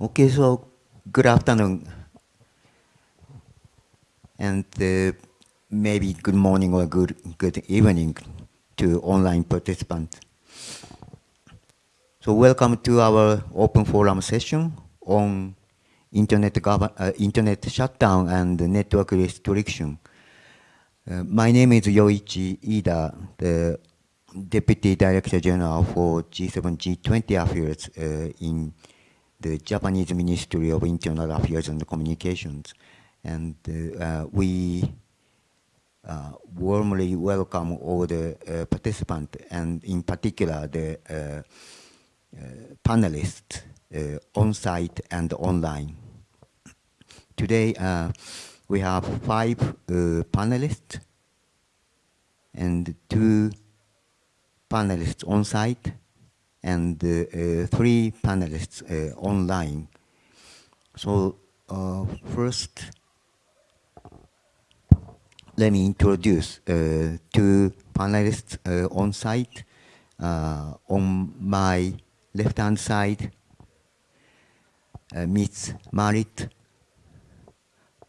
Okay, so good afternoon. And uh, maybe good morning or good, good evening to online participants. So welcome to our open forum session on internet, uh, internet shutdown and network restriction. Uh, my name is Yoichi Ida, the Deputy Director General for G7 G20 Affairs uh, in the Japanese Ministry of Internal Affairs and Communications. And uh, we uh, warmly welcome all the uh, participants and in particular the panelists on-site and online. Today we have five panelists and two panelists on-site and uh, uh, three panelists uh, online. So first, let me introduce two panelists on site. on my left-hand side, Ms. Marit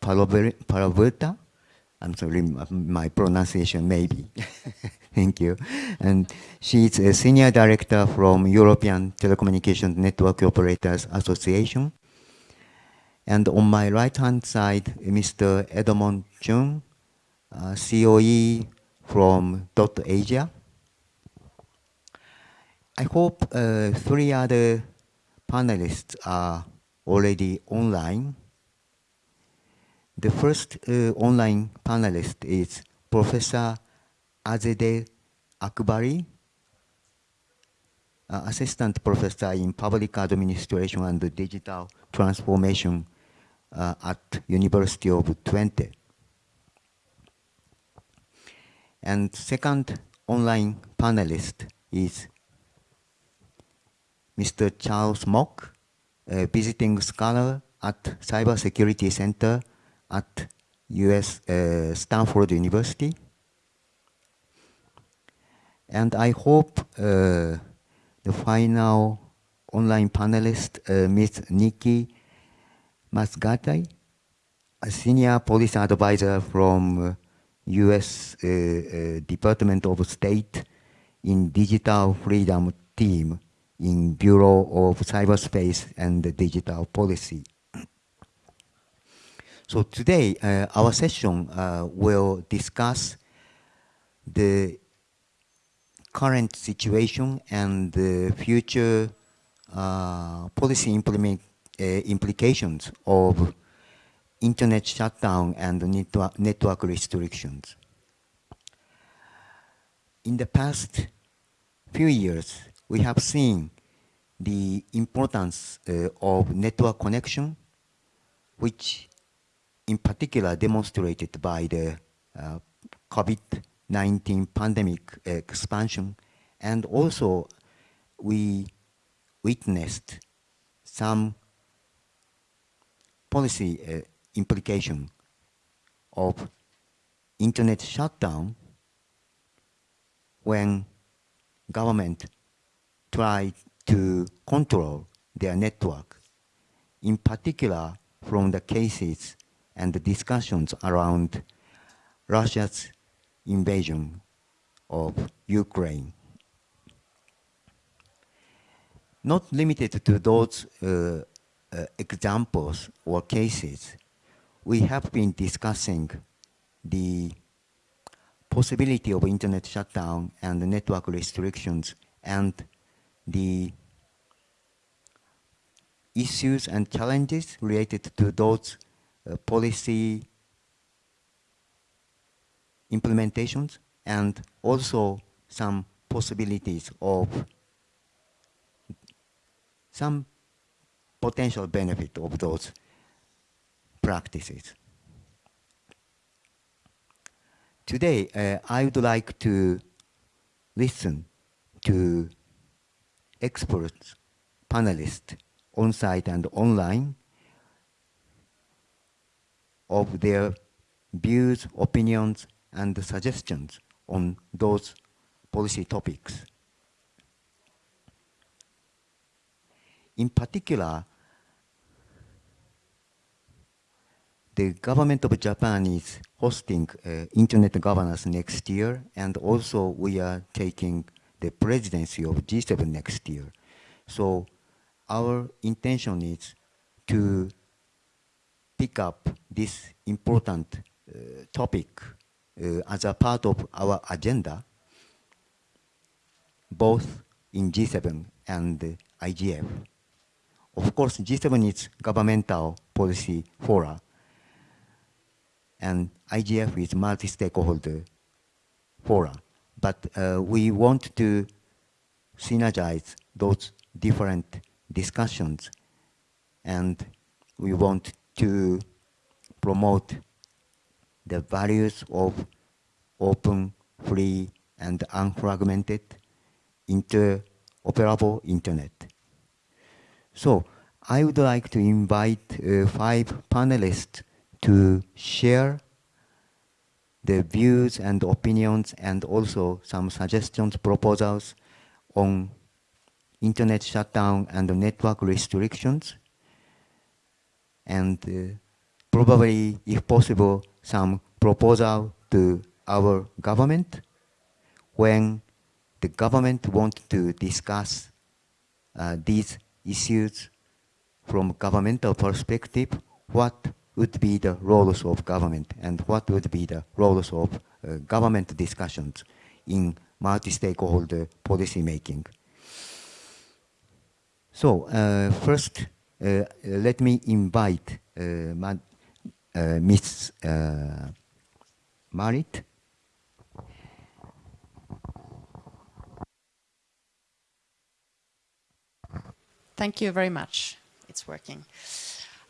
Paraverta. I'm sorry, my pronunciation maybe. Thank you. And she's a senior director from European Telecommunications Network Operators Association. And on my right-hand side, Mr. Edmon Chung, uh, COE from Dot Asia. I hope uh, three other panelists are already online. The first uh, online panelist is Professor Azadeh Akbari, uh, Assistant Professor in Public Administration and Digital Transformation uh, at University of Twente. And second online panelist is Mr. Charles Mok, a visiting scholar at Cybersecurity Center at US uh, Stanford University. And I hope uh, the final online panelist, uh, Ms. Nikki Muscati, a senior policy advisor from U.S. Uh, Department of State in Digital Freedom Team in Bureau of Cyberspace and Digital Policy. So today, uh, our session uh, will discuss the current situation and the future uh, policy implement, uh, implications of internet shutdown and network, network restrictions. In the past few years, we have seen the importance uh, of network connection, which in particular demonstrated by the uh, COVID-19 pandemic expansion. And also we witnessed some policy uh, implication of internet shutdown when government tried to control their network, in particular from the cases and the discussions around Russia's invasion of Ukraine. Not limited to those uh, uh, examples or cases, we have been discussing the possibility of internet shutdown and network restrictions and the issues and challenges related to those uh, policy implementations and also some possibilities of some potential benefit of those practices. Today, uh, I would like to listen to experts, panelists, on-site and online, of their views, opinions, and the suggestions on those policy topics. In particular, the government of Japan is hosting uh, internet governance next year, and also we are taking the presidency of G7 next year. So our intention is to pick up this important uh, topic as a part of our agenda, both in G7 and IGF. Of course, G7 is governmental policy fora, and IGF is multi-stakeholder fora. But uh, we want to synergize those different discussions, and we want to promote the values of open, free, and unfragmented interoperable internet. So I would like to invite uh, five panelists to share the views and opinions and also some suggestions, proposals on internet shutdown and network restrictions. And uh, probably, if possible, some proposal to our government when the government wants to discuss uh, these issues from governmental perspective, what would be the roles of government and what would be the roles of uh, government discussions in multi-stakeholder policy making. So uh, first, uh, let me invite uh, uh, Marit Thank you very much. It's working.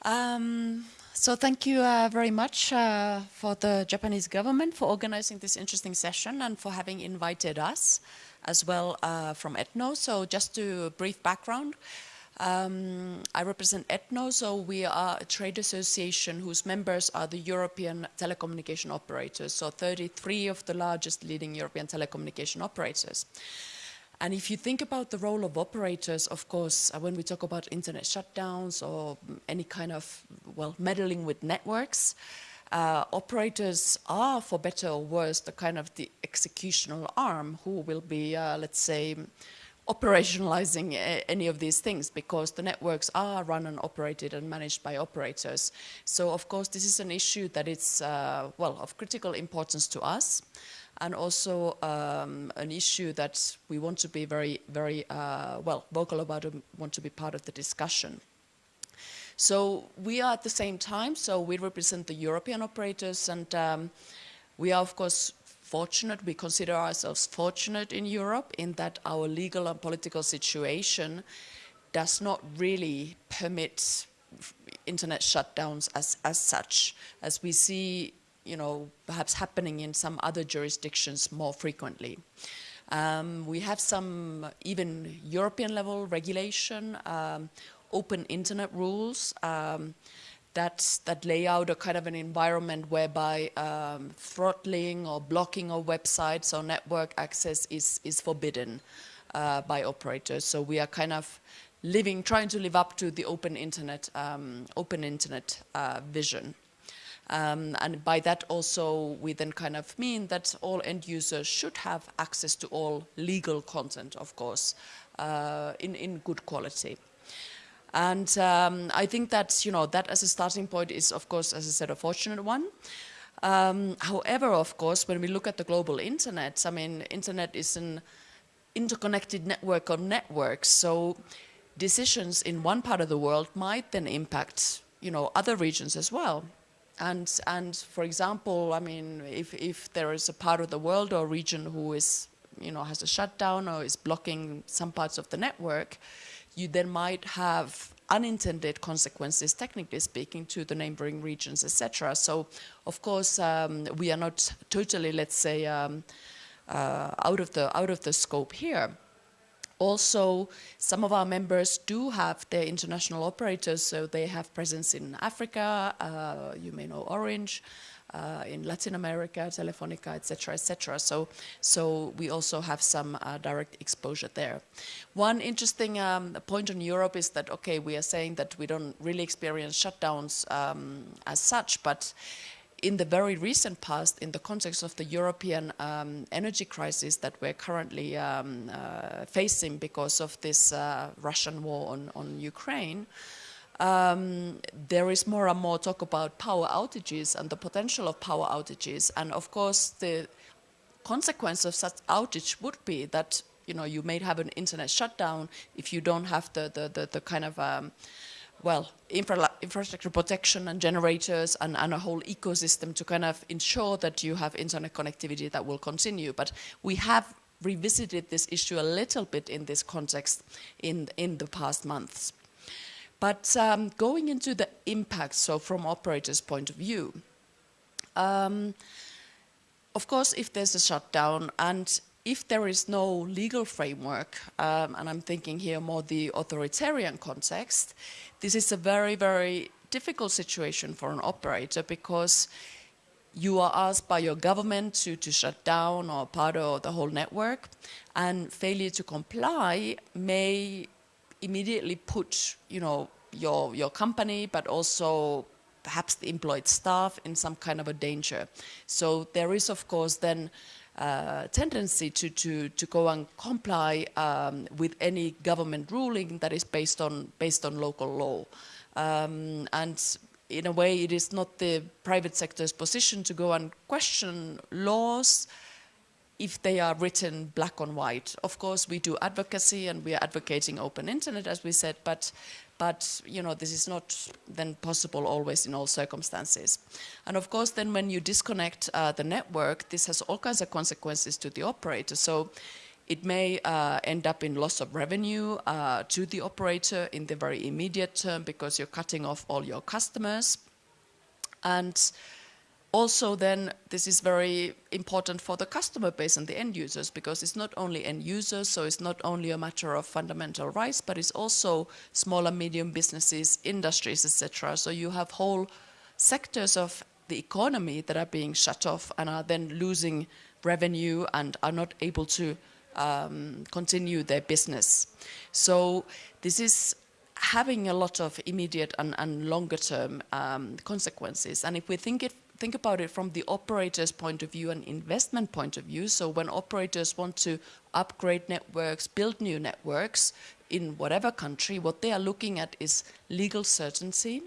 Um, so thank you uh, very much uh, for the Japanese government for organizing this interesting session and for having invited us as well uh, from ETNO. So just to brief background, um, I represent ETNO, so we are a trade association whose members are the European telecommunication operators, so 33 of the largest leading European telecommunication operators. And if you think about the role of operators, of course, uh, when we talk about internet shutdowns or any kind of, well, meddling with networks, uh, operators are, for better or worse, the kind of the executional arm who will be, uh, let's say, operationalizing uh, any of these things because the networks are run and operated and managed by operators. So, of course, this is an issue that is, uh, well, of critical importance to us and also um, an issue that we want to be very, very uh, well vocal about and want to be part of the discussion. So we are at the same time, so we represent the European operators and um, we are of course fortunate, we consider ourselves fortunate in Europe in that our legal and political situation does not really permit internet shutdowns as, as such. As we see you know, perhaps happening in some other jurisdictions more frequently. Um, we have some even European level regulation, um, open internet rules um, that, that lay out a kind of an environment whereby um, throttling or blocking of websites or network access is, is forbidden uh, by operators. So we are kind of living, trying to live up to the open internet, um, open internet uh, vision. Um, and by that also we then kind of mean that all end users should have access to all legal content, of course, uh, in, in good quality. And um, I think that, you know, that as a starting point is, of course, as I said, a fortunate one. Um, however, of course, when we look at the global internet, I mean, internet is an interconnected network of networks. So decisions in one part of the world might then impact, you know, other regions as well. And, and for example, I mean, if, if there is a part of the world or region who is, you know, has a shutdown or is blocking some parts of the network, you then might have unintended consequences, technically speaking, to the neighboring regions, etc. So, of course, um, we are not totally, let's say, um, uh, out of the out of the scope here. Also, some of our members do have their international operators, so they have presence in Africa, uh, you may know Orange, uh, in Latin America, Telefonica, etc., etc. So, so we also have some uh, direct exposure there. One interesting um, point on Europe is that okay, we are saying that we don't really experience shutdowns um, as such, but in the very recent past, in the context of the European um, energy crisis that we're currently um, uh, facing because of this uh, Russian war on, on Ukraine, um, there is more and more talk about power outages and the potential of power outages. And of course, the consequence of such outage would be that you know you may have an internet shutdown if you don't have the the, the, the kind of um, well, infra infrastructure protection and generators and, and, a whole ecosystem to kind of ensure that you have internet connectivity that will continue. But we have revisited this issue a little bit in this context in, in the past months. But um, going into the impact, so from operators' point of view, um, of course, if there's a shutdown and if there is no legal framework, um, and I'm thinking here more the authoritarian context, this is a very, very difficult situation for an operator because you are asked by your government to, to shut down or part of the whole network and failure to comply may immediately put, you know, your, your company, but also perhaps the employed staff in some kind of a danger. So there is, of course, then uh, tendency to, to, to go and comply um, with any government ruling that is based on, based on local law. Um, and in a way, it is not the private sector's position to go and question laws if they are written black on white. Of course, we do advocacy and we are advocating open internet, as we said, but but you know this is not then possible always in all circumstances. And of course, then when you disconnect uh, the network, this has all kinds of consequences to the operator. So it may uh, end up in loss of revenue uh, to the operator in the very immediate term because you're cutting off all your customers. And also then this is very important for the customer base and the end users because it's not only end users, so it's not only a matter of fundamental rights, but it's also small and medium businesses, industries, etc. So you have whole sectors of the economy that are being shut off and are then losing revenue and are not able to um, continue their business. So this is having a lot of immediate and, and longer term um, consequences. And if we think it think about it from the operator's point of view and investment point of view. So when operators want to upgrade networks, build new networks in whatever country, what they are looking at is legal certainty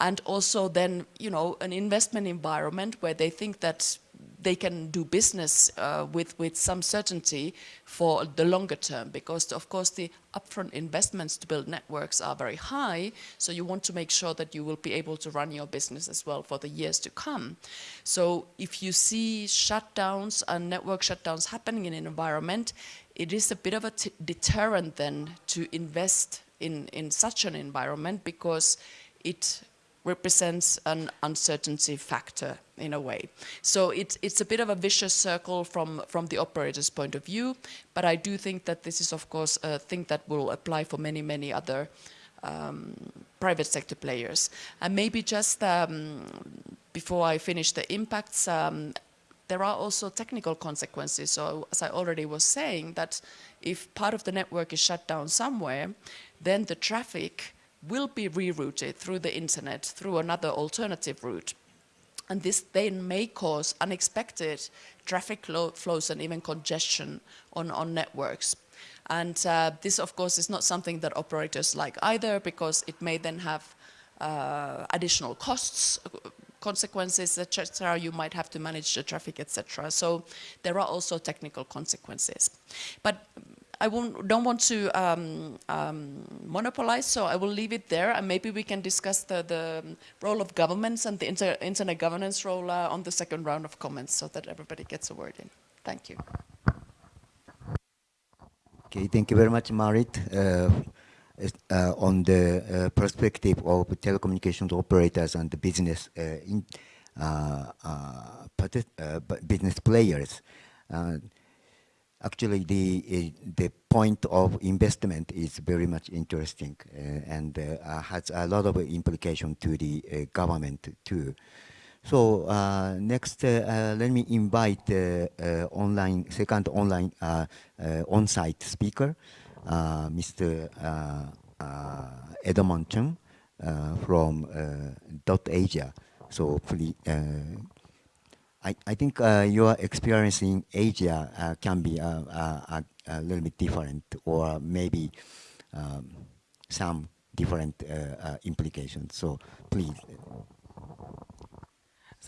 and also then, you know, an investment environment where they think that they can do business uh, with, with some certainty for the longer term because of course the upfront investments to build networks are very high so you want to make sure that you will be able to run your business as well for the years to come. So if you see shutdowns and network shutdowns happening in an environment it is a bit of a deterrent then to invest in, in such an environment because it represents an uncertainty factor in a way. So it's, it's a bit of a vicious circle from, from the operator's point of view, but I do think that this is of course a thing that will apply for many, many other um, private sector players. And maybe just um, before I finish the impacts, um, there are also technical consequences. So as I already was saying, that if part of the network is shut down somewhere, then the traffic will be rerouted through the internet through another alternative route. And this then may cause unexpected traffic flows and even congestion on, on networks. And uh, this, of course, is not something that operators like either because it may then have uh, additional costs, consequences, etc. You might have to manage the traffic, etc. So there are also technical consequences. But I don't want to um, um, monopolize, so I will leave it there, and maybe we can discuss the, the role of governments and the inter internet governance role uh, on the second round of comments, so that everybody gets a word in. Thank you. Okay, thank you very much, Marit. Uh, uh, on the uh, perspective of telecommunications operators and the business uh, in, uh, business players actually the uh, the point of investment is very much interesting uh, and uh, has a lot of implication to the government too. So uh, next, uh, uh, let me invite uh, online second online uh, uh, on-site speaker, Mr. Edmon Chung from Dot Asia. So please, I, I think your experience in Asia can be a, a, little bit different, or maybe um, some different implications. So please.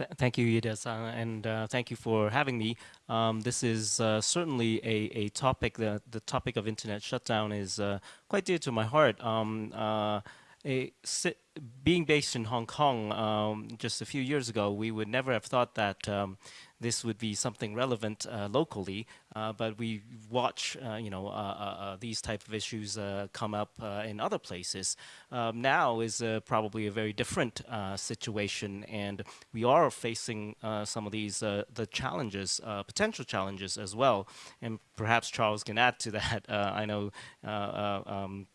Th thank you, Ida-san, and uh, thank you for having me. Um, this is uh, certainly a, a topic, the, the topic of internet shutdown is uh, quite dear to my heart. Um, uh, being based in Hong Kong um, just a few years ago, we would never have thought that um, this would be something relevant uh, locally, uh, but we watch, uh, you know, uh, uh, uh, these type of issues come up in other places. Um, now is probably a very different situation, and we are facing some of these the challenges, potential challenges as well. And perhaps Charles can add to that. I know. Um,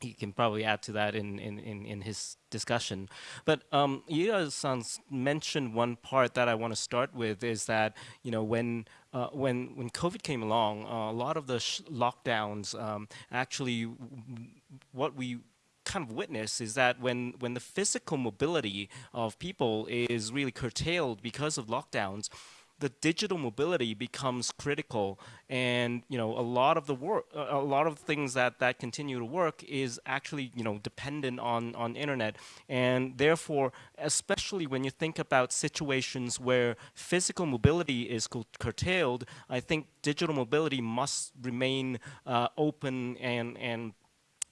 he can probably add to that in, in, in, in his discussion. But um, san mentioned one part that I want to start with is that, you know, when, uh, when, when COVID came along, uh, a lot of the lockdowns um, actually, what we kind of witness is that when, when the physical mobility of people is really curtailed because of lockdowns, the digital mobility becomes critical and you know a lot of the work a lot of things that that continue to work is actually you know dependent on on internet and therefore especially when you think about situations where physical mobility is curtailed i think digital mobility must remain uh, open and and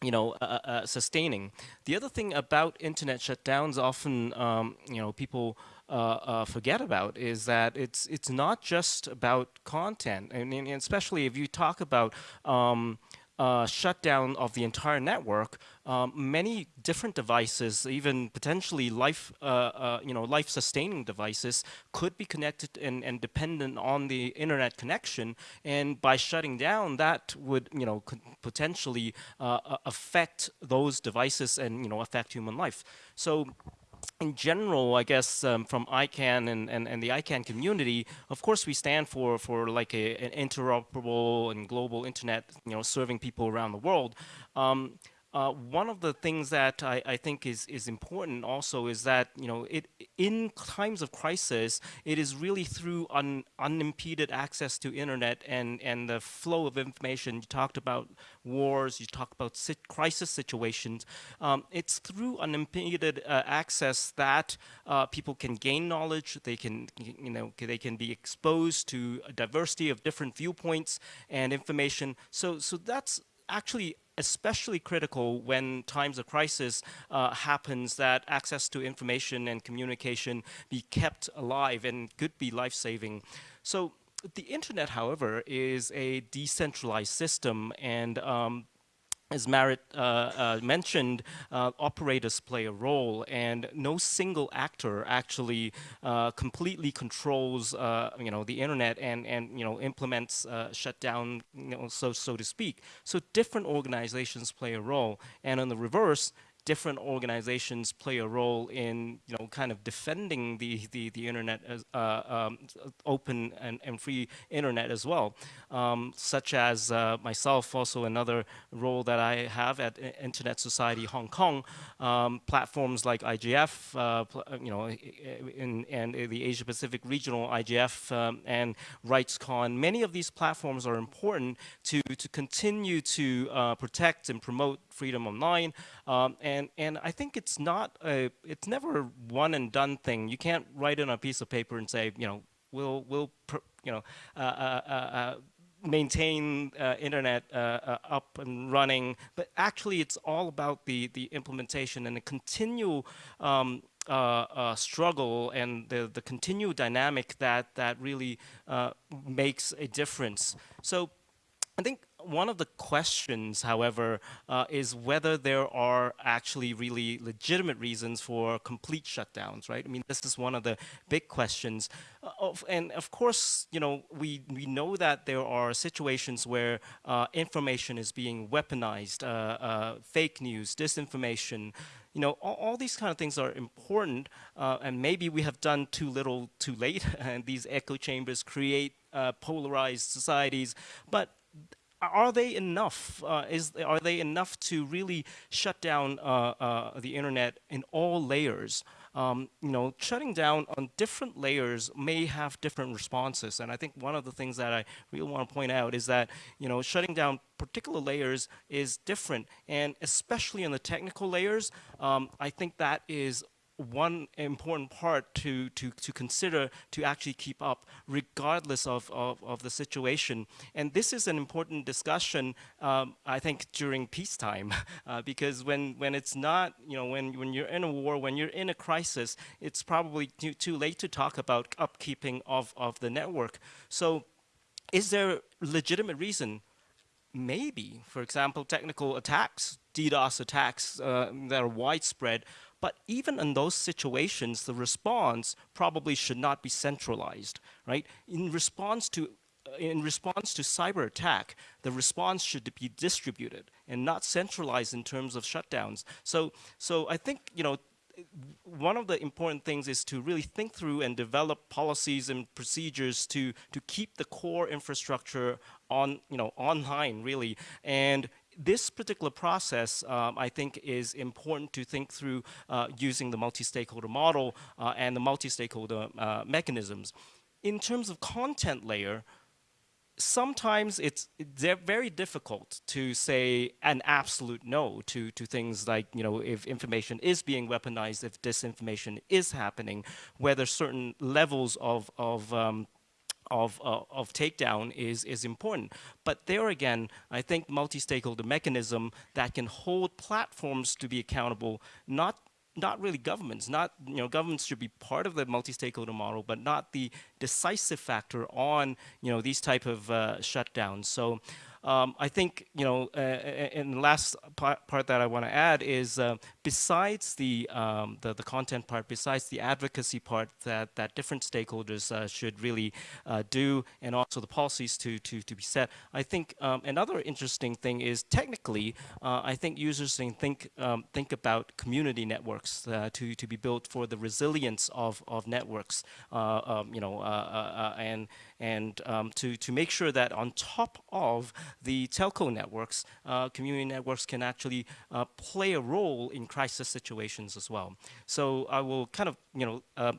you know, uh, uh, sustaining. The other thing about internet shutdowns, often, um, you know, people uh, uh, forget about is that it's it's not just about content, and, and especially if you talk about um, uh, shutdown of the entire network, um, many different devices, even potentially life, uh, uh, you know, life-sustaining devices, could be connected and, and dependent on the internet connection. And by shutting down, that would, you know, potentially uh, affect those devices and, you know, affect human life. So in general, I guess um, from ICANN and, and, and the ICANN community, of course we stand for, for like a, an interoperable and global internet, you know, serving people around the world. Um, uh, one of the things that I, I, think is, is important also is that, you know, it, in times of crisis, it is really through un, unimpeded access to internet and, and the flow of information. You talked about wars, you talked about crisis situations. Um, it's through unimpeded uh, access that uh, people can gain knowledge, they can, you know, they can be exposed to a diversity of different viewpoints and information. So, so that's actually especially critical when times of crisis uh, happens that access to information and communication be kept alive and could be life-saving. So the internet, however, is a decentralized system and um, as Marit uh, uh, mentioned, uh, operators play a role, and no single actor actually uh, completely controls, uh, you know, the internet and and you know implements uh, shutdown, you know, so so to speak. So different organizations play a role, and on the reverse, different organizations play a role in, you know, kind of defending the, the, the internet as uh, um, open and, and free internet as well, um, such as uh, myself, also another role that I have at Internet Society Hong Kong, um, platforms like IGF, uh, you know, in, and the Asia Pacific Regional IGF um, and RightsCon. Many of these platforms are important to, to continue to uh, protect and promote freedom online. Um, and, and I think it's not a, it's never a one and done thing. You can't write it on a piece of paper and say, you know, we'll, we'll you know, uh, uh, uh, uh maintain uh, internet uh, up and running, but actually it's all about the, the implementation and the continual um, uh, uh, struggle and the, the continued dynamic that, that really uh, makes a difference. So I think one of the questions, however, uh, is whether there are actually really legitimate reasons for complete shutdowns, right? I mean, this is one of the big questions. Uh, of, and of course, you know, we, we know that there are situations where uh, information is being weaponized, uh, uh, fake news, disinformation, you know, all, all, these kind of things are important, uh, and maybe we have done too little too late, and these echo chambers create uh, polarized societies. But are they enough? Uh, is are they enough to really shut down uh, uh, the internet in all layers? Um, you know, shutting down on different layers may have different responses, and I think one of the things that I really want to point out is that you know, shutting down particular layers is different, and especially in the technical layers, um, I think that is one important part to, to, to consider to actually keep up regardless of, of, of the situation. And this is an important discussion, um, I think, during peacetime, uh, because when, when it's not, you know, when, when you're in a war, when you're in a crisis, it's probably too, too late to talk about upkeeping of, of the network. So is there legitimate reason maybe, for example, technical attacks, DDoS attacks uh, that are widespread but even in those situations, the response probably should not be centralized, right? In response to uh, in response to cyber attack, the response should be distributed and not centralized in terms of shutdowns. So, so I think you know one of the important things is to really think through and develop policies and procedures to to keep the core infrastructure on you know online really and this particular process, um, I think, is important to think through uh, using the multi-stakeholder model uh, and the multi-stakeholder uh, mechanisms. In terms of content layer, sometimes it's very difficult to say an absolute no to to things like you know if information is being weaponized if disinformation is happening whether certain levels of of um, of, uh, of takedown is, is important. But there again, I think multi-stakeholder mechanism that can hold platforms to be accountable, not not really governments, not, you know, governments should be part of the multi-stakeholder model, but not the decisive factor on, you know, these type of uh, shutdowns. So um, I think, you know, uh, and the last part, that I want to add is uh, besides the, um, the, the, content part, besides the advocacy part that, that different stakeholders uh, should really uh, do and also the policies to, to, to be set, I think um, another interesting thing is technically, uh, I think users can think, um, think about community networks uh, to, to be built for the resilience of, of networks, um, you know, and, and um, to, to make sure that on top of the telco networks, uh, community networks can actually uh, play a role in crisis situations as well. So I will kind of, you know, uh,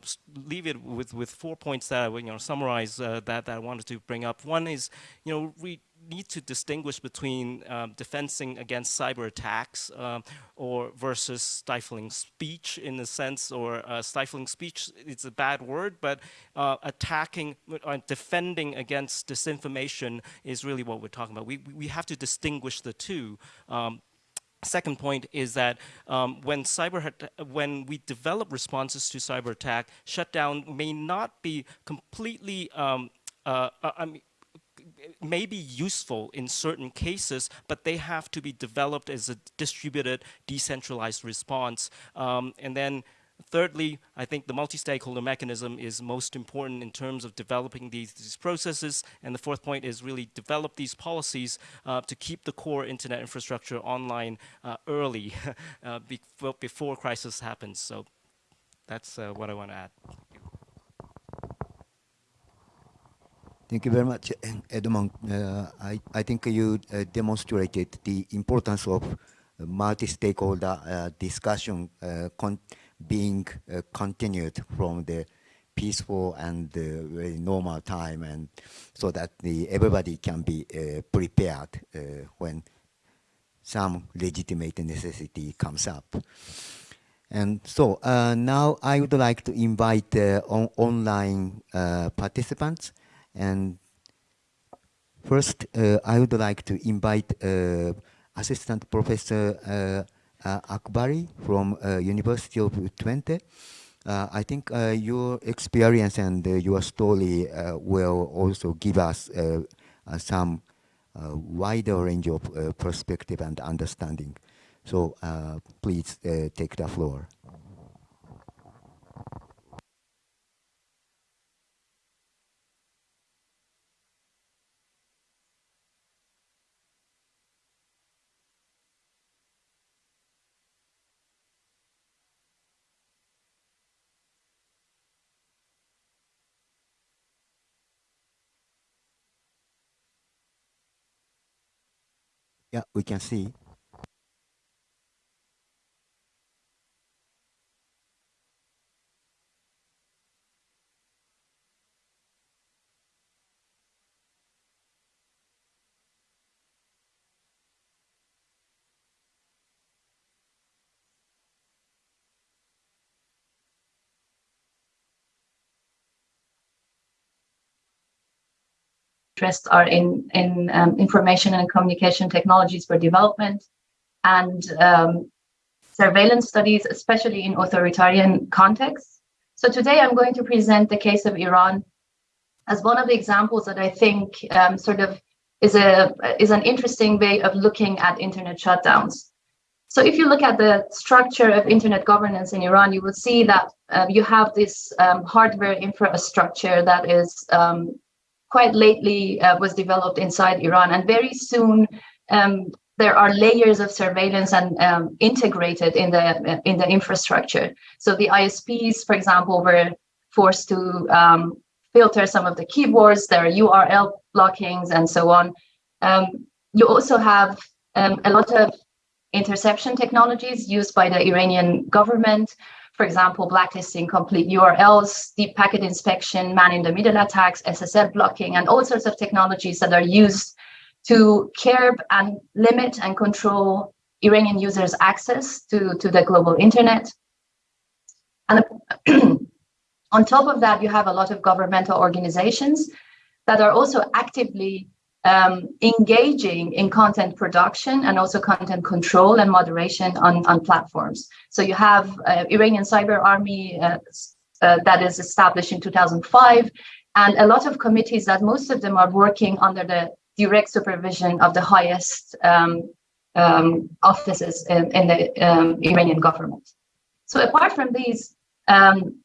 leave it with, with four points that I will, you know, summarize uh, that, that I wanted to bring up. One is, you know, we need to distinguish between um, defending against cyber attacks um, or versus stifling speech in a sense, or uh, stifling speech, it's a bad word, but uh, attacking, uh, defending against disinformation is really what we're talking about. We, we have to distinguish the two. Um, Second point is that um, when cyber when we develop responses to cyber attack, shutdown may not be completely um, uh, uh I mean, may be useful in certain cases, but they have to be developed as a distributed, decentralized response. Um, and then Thirdly, I think the multi-stakeholder mechanism is most important in terms of developing these, these processes. And the fourth point is really develop these policies uh, to keep the core internet infrastructure online uh, early uh, before, before crisis happens. So that's uh, what I want to add. Thank you very much, Edmon. Uh, I, I think you uh, demonstrated the importance of multi-stakeholder uh, discussion uh, being uh, continued from the peaceful and normal time, and so that the, everybody can be prepared when some legitimate necessity comes up. And so uh, now I would like to invite uh, on online uh, participants and first, uh, I would like to invite uh, Assistant Professor uh, uh Akbari from uh, University of Twente. Uh, I think your experience and your story will also give us some wider range of perspective and understanding. So please take the floor. Yeah, we can see. Interests are in, in um, information and communication technologies for development and um, surveillance studies, especially in authoritarian contexts. So today I'm going to present the case of Iran as one of the examples that I think um, sort of is a is an interesting way of looking at internet shutdowns. So if you look at the structure of internet governance in Iran, you will see that uh, you have this um, hardware infrastructure that is um, quite lately uh, was developed inside Iran. And very soon, um, there are layers of surveillance and um, integrated in the in the infrastructure. So the ISPs, for example, were forced to um, filter some of the keyboards. There are URL blockings and so on. Um, you also have um, a lot of interception technologies used by the Iranian government for example, blacklisting complete URLs, deep packet inspection, man-in-the-middle attacks, SSL blocking, and all sorts of technologies that are used to curb and limit and control Iranian users' access to, to the global internet. And on top of that, you have a lot of governmental organizations that are also actively um, engaging in content production and also content control and moderation on, on platforms. So you have uh, Iranian Cyber Army uh, uh, that is established in 2005, and a lot of committees that most of them are working under the direct supervision of the highest um, um, offices in, in the um, Iranian government. So apart from these, um,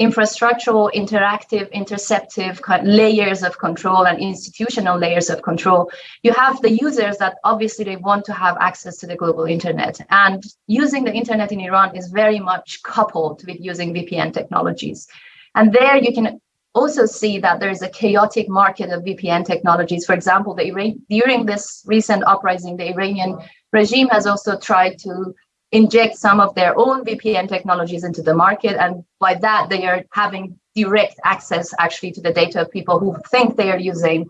infrastructural, interactive, interceptive layers of control and institutional layers of control. You have the users that obviously they want to have access to the global internet. And using the internet in Iran is very much coupled with using VPN technologies. And there you can also see that there is a chaotic market of VPN technologies. For example, the during this recent uprising, the Iranian regime has also tried to inject some of their own VPN technologies into the market. And by that, they are having direct access actually to the data of people who think they are using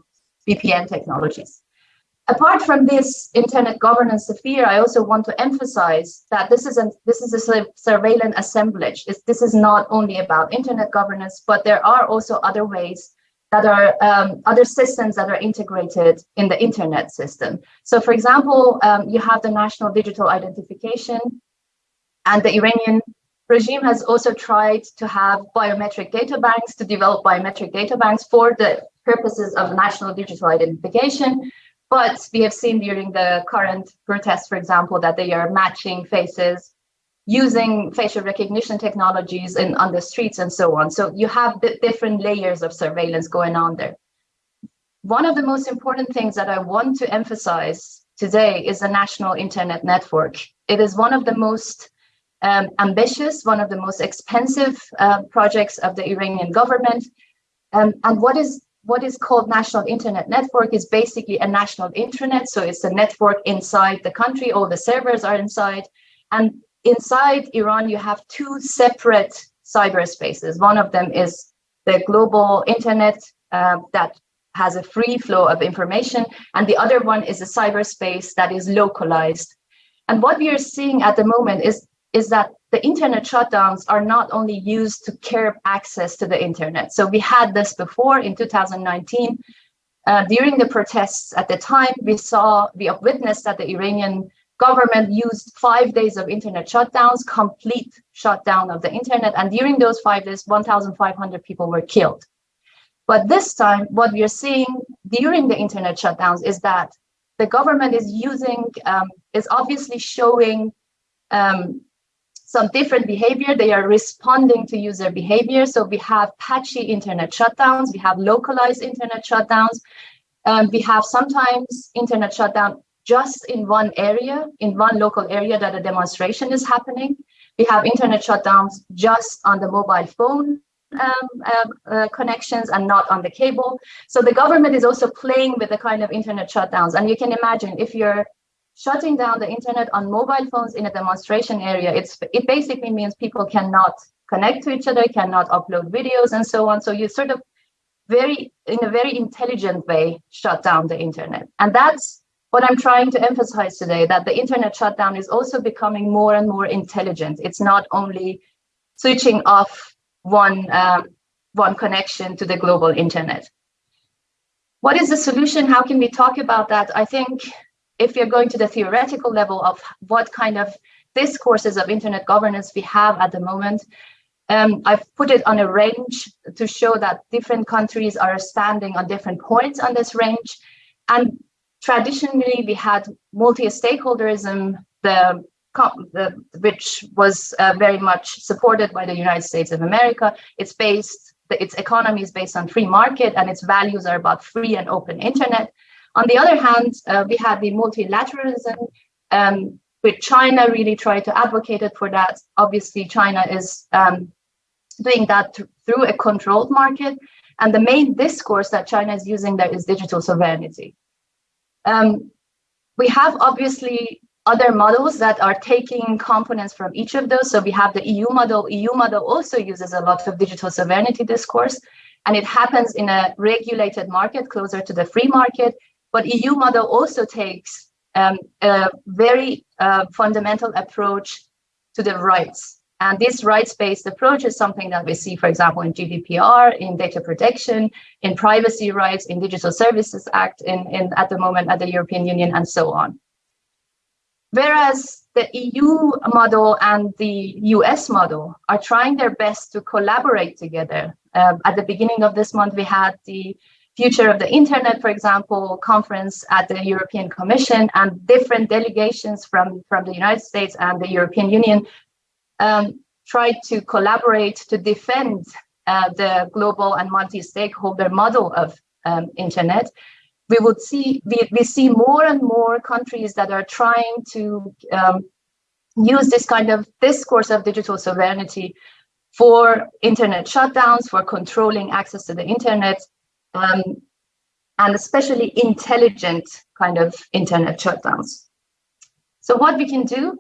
VPN technologies. Apart from this internet governance sphere, I also want to emphasize that this is a, this is a surveillance assemblage. It's, this is not only about internet governance, but there are also other ways that are um, other systems that are integrated in the internet system. So for example, um, you have the national digital identification and the Iranian regime has also tried to have biometric data banks to develop biometric data banks for the purposes of national digital identification. But we have seen during the current protests, for example, that they are matching faces using facial recognition technologies in, on the streets and so on. So you have different layers of surveillance going on there. One of the most important things that I want to emphasize today is the national internet network. It is one of the most um, ambitious, one of the most expensive uh, projects of the Iranian government. Um, and what is what is called national internet network is basically a national intranet. So it's a network inside the country, all the servers are inside. And inside Iran, you have two separate cyberspaces. One of them is the global internet uh, that has a free flow of information, and the other one is a cyberspace that is localized. And what we are seeing at the moment is, is that the internet shutdowns are not only used to curb access to the internet. So we had this before in 2019. Uh, during the protests at the time, we saw, we witnessed that the Iranian government used five days of internet shutdowns, complete shutdown of the internet. And during those five days, 1,500 people were killed. But this time, what we are seeing during the internet shutdowns is that the government is using, um, is obviously showing um, some different behavior. They are responding to user behavior. So we have patchy internet shutdowns, we have localized internet shutdowns, um, we have sometimes internet shutdown just in one area, in one local area that a demonstration is happening. We have internet shutdowns just on the mobile phone um, uh, uh, connections and not on the cable. So the government is also playing with the kind of internet shutdowns. And you can imagine if you're shutting down the internet on mobile phones in a demonstration area, it's it basically means people cannot connect to each other, cannot upload videos and so on. So you sort of very, in a very intelligent way, shut down the internet. And that's what I'm trying to emphasize today, that the internet shutdown is also becoming more and more intelligent. It's not only switching off one, um, one connection to the global internet. What is the solution? How can we talk about that? I think if you're going to the theoretical level of what kind of discourses of internet governance we have at the moment, um, I've put it on a range to show that different countries are standing on different points on this range. And traditionally, we had multi-stakeholderism, the, the, which was uh, very much supported by the United States of America. It's based, its economy is based on free market, and its values are about free and open internet. On the other hand, uh, we had the multilateralism, um, with China really tried to advocate it for that. Obviously, China is um, doing that th through a controlled market. And the main discourse that China is using there is digital sovereignty. Um, we have obviously other models that are taking components from each of those. So we have the EU model. EU model also uses a lot of digital sovereignty discourse, and it happens in a regulated market closer to the free market. But EU model also takes um, a very uh, fundamental approach to the rights and this rights-based approach is something that we see, for example, in GDPR, in data protection, in privacy rights, in Digital Services Act, in, in at the moment at the European Union, and so on. Whereas the EU model and the US model are trying their best to collaborate together. Uh, at the beginning of this month, we had the Future of the Internet, for example, conference at the European Commission and different delegations from, from the United States and the European Union um, tried to collaborate to defend uh, the global and multi-stakeholder model of um, internet, we would see we, we see more and more countries that are trying to um, use this kind of discourse of digital sovereignty for internet shutdowns, for controlling access to the internet, um, and especially intelligent kind of internet shutdowns. So what we can do,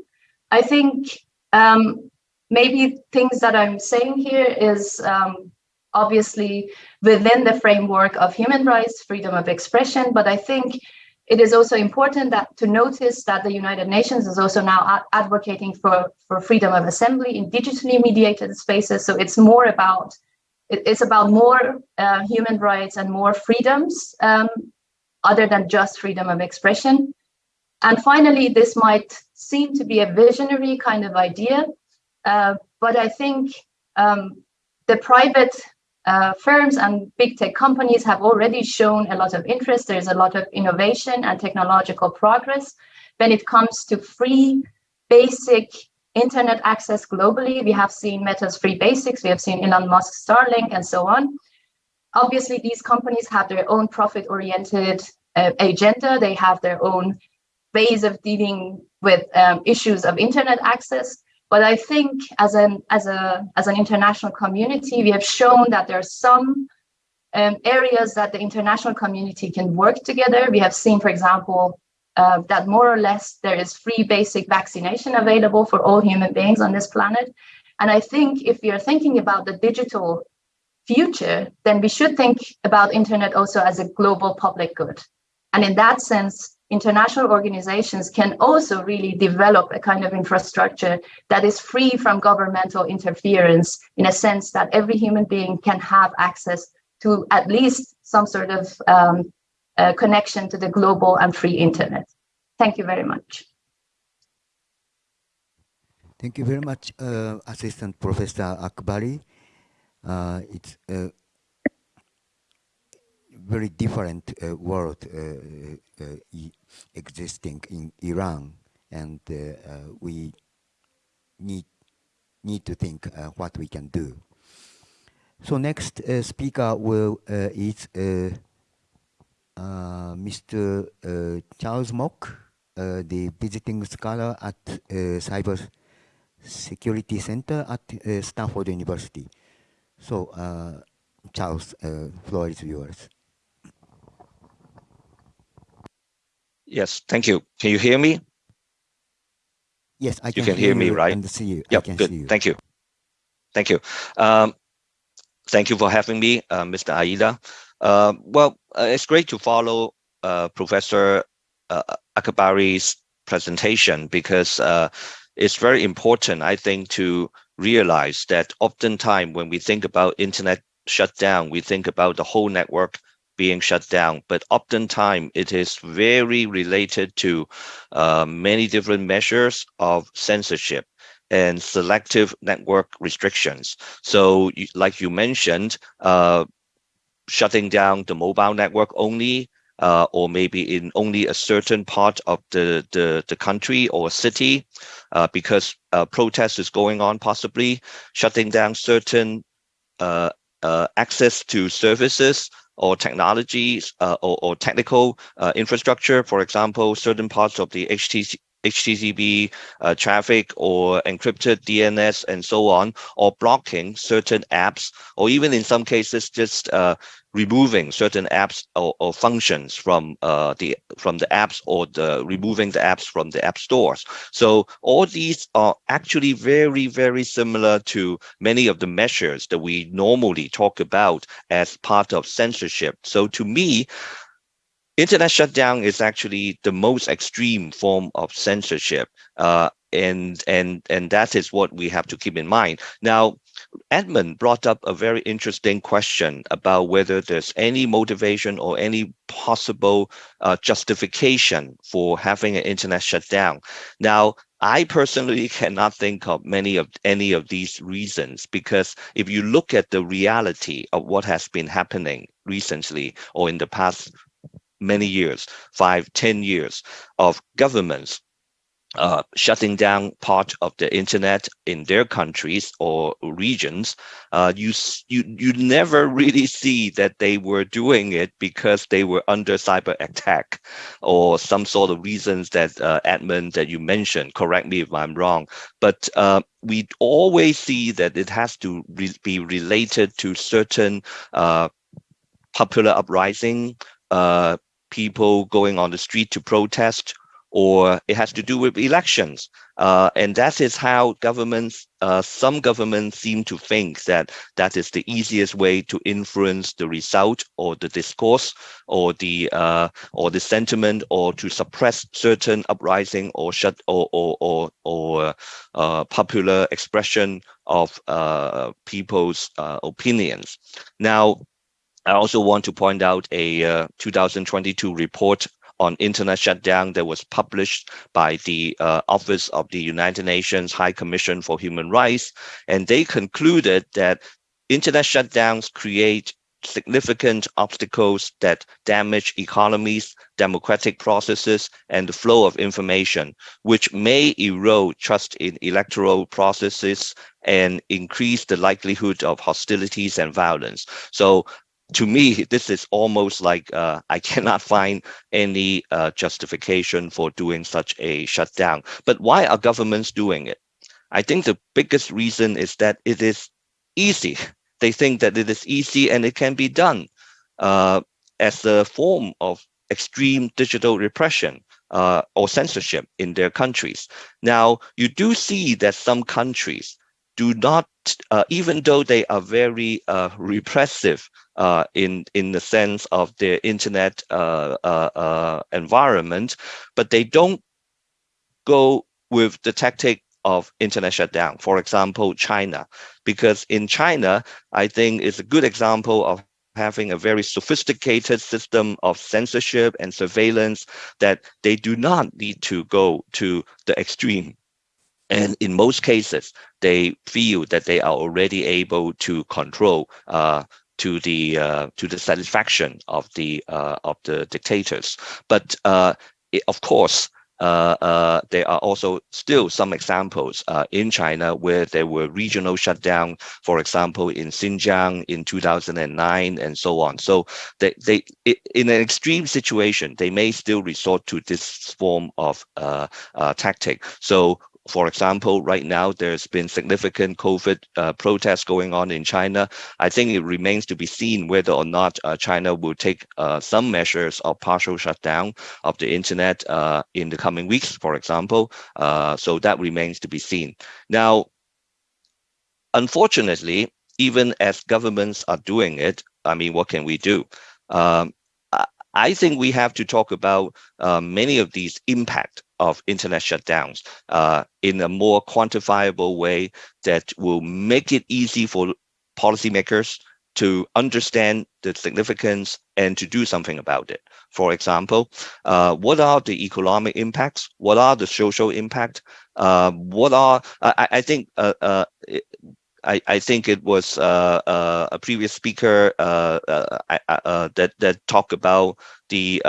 I think um, maybe things that I'm saying here is um, obviously within the framework of human rights, freedom of expression, but I think it is also important that to notice that the United Nations is also now advocating for, for freedom of assembly in digitally mediated spaces. So it's more about it's about more uh, human rights and more freedoms um, other than just freedom of expression. And finally, this might seem to be a visionary kind of idea, uh, but I think um, the private uh, firms and big tech companies have already shown a lot of interest. There's a lot of innovation and technological progress when it comes to free, basic internet access globally. We have seen Meta's free basics, we have seen Elon Musk's Starlink and so on. Obviously, these companies have their own profit-oriented uh, agenda. They have their own ways of dealing with um, issues of internet access. But I think as an as a as an international community, we have shown that there are some um, areas that the international community can work together. We have seen, for example, uh, that more or less there is free basic vaccination available for all human beings on this planet. And I think if we are thinking about the digital future, then we should think about internet also as a global public good. And in that sense, international organizations can also really develop a kind of infrastructure that is free from governmental interference in a sense that every human being can have access to at least some sort of um, uh, connection to the global and free internet. Thank you very much. Thank you very much, uh, Assistant Professor Akbari. Uh, it's uh, very different uh, world uh, uh, uh existing in Iran, and uh, uh, we need need to think what we can do. So next speaker will is Mr. Charles Mok, the visiting scholar at Cyber Security Center at Stanford University. So, Charles, floor is yours. Yes, thank you. Can you hear me? Yes, I can, you can hear, hear me, right? And see you. Yep, good. You. Thank you. Thank you. Um, thank you for having me, uh, Mr. Aida. Uh, well, uh, it's great to follow uh, Professor uh, Akbari's presentation because uh, it's very important, I think, to realize that oftentimes when we think about internet shutdown, we think about the whole network being shut down. But oftentimes it is very related to uh, many different measures of censorship and selective network restrictions. So like you mentioned, uh, shutting down the mobile network only, uh, or maybe in only a certain part of the, the, the country or city, uh, because uh, protest is going on, possibly shutting down certain uh, uh, access to services or technologies uh, or, or, technical uh, infrastructure, for example, certain parts of the HTC, HTTP uh, traffic or encrypted DNS and so on, or blocking certain apps, or even in some cases just uh, removing certain apps or, or functions from uh, the from the apps or the removing the apps from the app stores. So all these are actually very, very similar to many of the measures that we normally talk about as part of censorship. So to me, internet shutdown is actually the most extreme form of censorship. Uh, and and and that is what we have to keep in mind. Now, Edmon brought up a very interesting question about whether there's any motivation or any possible uh, justification for having an internet shutdown. Now, I personally cannot think of many of any of these reasons because if you look at the reality of what has been happening recently or in the past many years, five, ten years of governments uh, shutting down part of the internet in their countries or regions, uh, you, you, you never really see that they were doing it because they were under cyber attack or some sort of reasons that uh, Edmon that you mentioned, correct me if I'm wrong, but uh, we always see that it has to re be related to certain uh, popular uprising, uh, people going on the street to protest, or it has to do with elections. Uh, and that is how governments, uh, some governments seem to think that that is the easiest way to influence the result or the discourse or the uh, or the sentiment or to suppress certain uprising or shut or or or, or uh, popular expression of uh, people's uh, opinions. Now, I also want to point out a 2022 report on internet shutdown that was published by the uh, Office of the United Nations High Commission for Human Rights. And they concluded that internet shutdowns create significant obstacles that damage economies, democratic processes, and the flow of information, which may erode trust in electoral processes and increase the likelihood of hostilities and violence. So to me, this is almost like uh, I cannot find any uh, justification for doing such a shutdown. But why are governments doing it? I think the biggest reason is that it is easy. They think that it is easy and it can be done uh, as a form of extreme digital repression uh, or censorship in their countries. Now, you do see that some countries do not, uh, even though they are very uh, repressive uh, in in the sense of their internet uh, uh, uh, environment, but they don't go with the tactic of internet shutdown. For example, China, because in China, I think is a good example of having a very sophisticated system of censorship and surveillance that they do not need to go to the extreme and in most cases, they feel that they are already able to control uh, to the uh, to the satisfaction of the uh, of the dictators. But uh, it, of course, uh, uh, there are also still some examples in China where there were regional shutdown, for example, in Xinjiang in 2009 and so on. So they, they in an extreme situation, they may still resort to this form of tactic. So for example, right now there's been significant COVID uh, protests going on in China. I think it remains to be seen whether or not uh, China will take uh, some measures of partial shutdown of the internet uh, in the coming weeks, for example. Uh, so that remains to be seen. Now, unfortunately, even as governments are doing it, I mean, what can we do? Um, I think we have to talk about uh, many of these impact of internet shutdowns uh, in a more quantifiable way that will make it easy for policymakers to understand the significance and to do something about it. For example, uh, what are the economic impacts? What are the social impact? Uh, what are, I, I think, uh, uh, I, I, think it was uh, uh, a previous speaker that that talked about the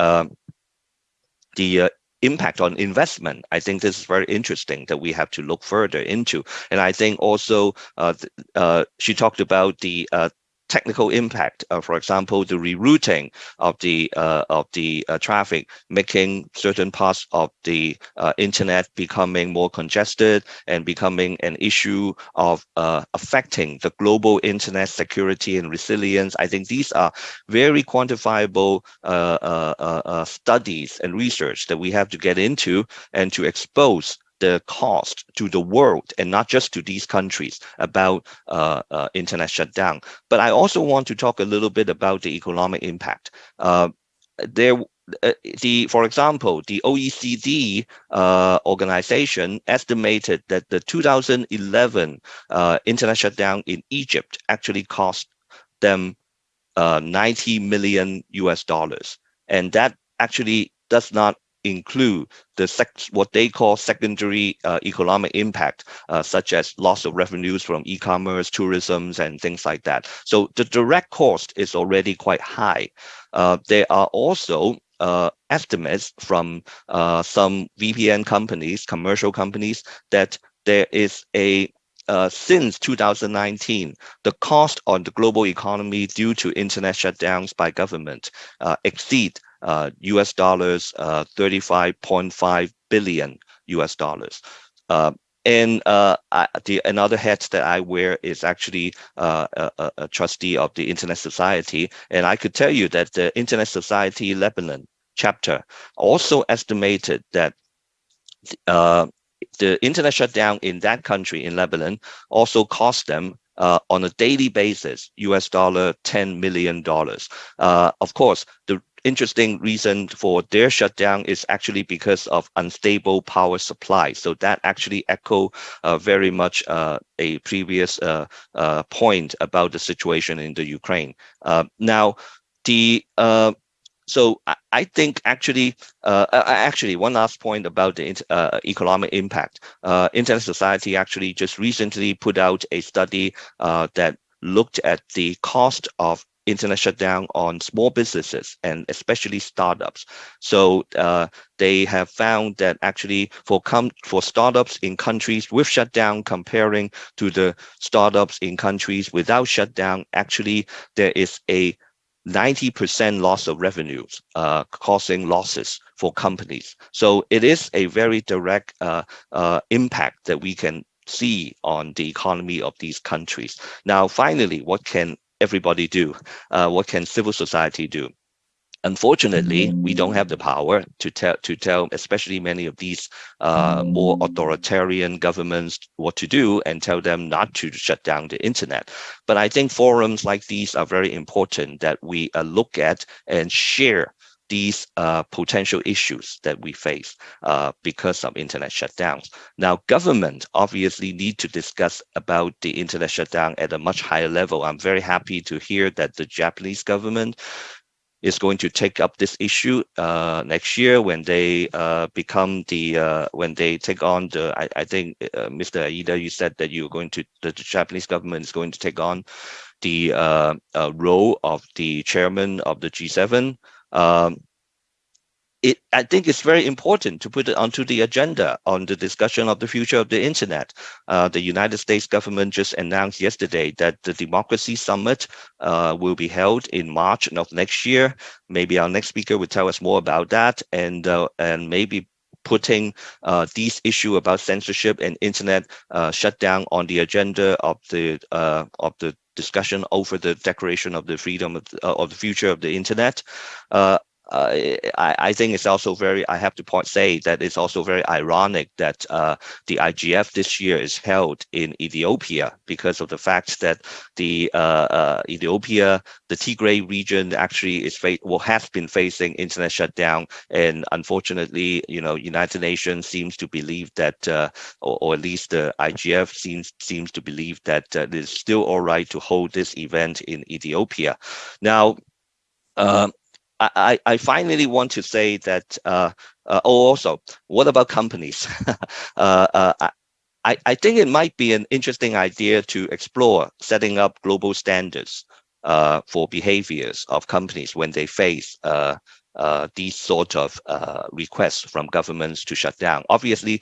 the impact on investment. I think this is very interesting that we have to look further into. And I think also uh, uh, she talked about the uh, technical impact, uh, for example, the rerouting of the uh, of the uh, traffic, making certain parts of the uh, internet becoming more congested and becoming an issue of uh, affecting the global internet security and resilience. I think these are very quantifiable uh, studies and research that we have to get into and to expose the cost to the world and not just to these countries about uh, uh, internet shutdown. But I also want to talk a little bit about the economic impact. Uh, there, uh, the for example, the OECD uh, organization estimated that the 2011 uh, internet shutdown in Egypt actually cost them 90 million US dollars, and that actually does not include the what they call secondary uh, economic impact, uh, such as loss of revenues from e-commerce, tourism, and things like that. So the direct cost is already quite high. Uh, there are also uh, estimates from uh, some VPN companies, commercial companies, that there is a uh, since 2019, the cost on the global economy due to internet shutdowns by government uh, exceed uh, US dollars uh, 35.5 billion US dollars. Uh, and uh, I, the another hat that I wear is actually uh, a, a, trustee of the Internet Society, and I could tell you that the Internet Society Lebanon chapter also estimated that uh, the internet shutdown in that country in Lebanon also cost them uh, on a daily basis, US dollar $10 million. Uh, of course, the interesting reason for their shutdown is actually because of unstable power supply. So that actually echo uh, very much uh, a previous uh, uh point about the situation in the Ukraine. Uh, now, the uh, so I, I, think actually, actually one last point about the economic impact. Internet Society actually just recently put out a study that looked at the cost of internet shutdown on small businesses and especially startups. So uh, they have found that actually for for startups in countries with shutdown comparing to the startups in countries without shutdown, actually there is a 90% loss of revenues, uh, causing losses for companies. So it is a very direct uh, uh, impact that we can see on the economy of these countries. Now, finally, what can everybody do? Uh, what can civil society do? Unfortunately, we don't have the power to tell, to tell, especially many of these uh, more authoritarian governments what to do and tell them not to shut down the internet. But I think forums like these are very important that we uh, look at and share these uh, potential issues that we face uh, because of internet shutdowns. Now, government obviously need to discuss about the internet shutdown at a much higher level. I'm very happy to hear that the Japanese government is going to take up this issue uh, next year when they uh, become the uh, when they take on the. I, I think uh, Mr. Aida, you said that you're going to the, Japanese government is going to take on the uh, uh, role of the chairman of the G7. Um, it, I think it's very important to put it onto the agenda on the discussion of the future of the internet. Uh, the United States government just announced yesterday that the Democracy Summit uh, will be held in March of next year. Maybe our next speaker will tell us more about that, and uh, and maybe putting uh, these issue about censorship and internet uh, shutdown on the agenda of the uh, of the discussion over the declaration of the freedom of, uh, of the future of the internet. Uh, uh, I, I, think it's also very, I have to point say that it's also very ironic that uh, the IGF this year is held in Ethiopia because of the fact that the uh, uh Ethiopia, the Tigray region actually is well, has been facing internet shutdown. And unfortunately, you know, United Nations seems to believe that, uh, or, or, at least the IGF seems, seems to believe that uh, it is still all right to hold this event in Ethiopia. Now, um, I, I finally want to say that, uh, uh, oh, also, what about companies? uh, uh I, I think it might be an interesting idea to explore setting up global standards uh, for behaviors of companies when they face uh, these sort of requests from governments to shut down. Obviously,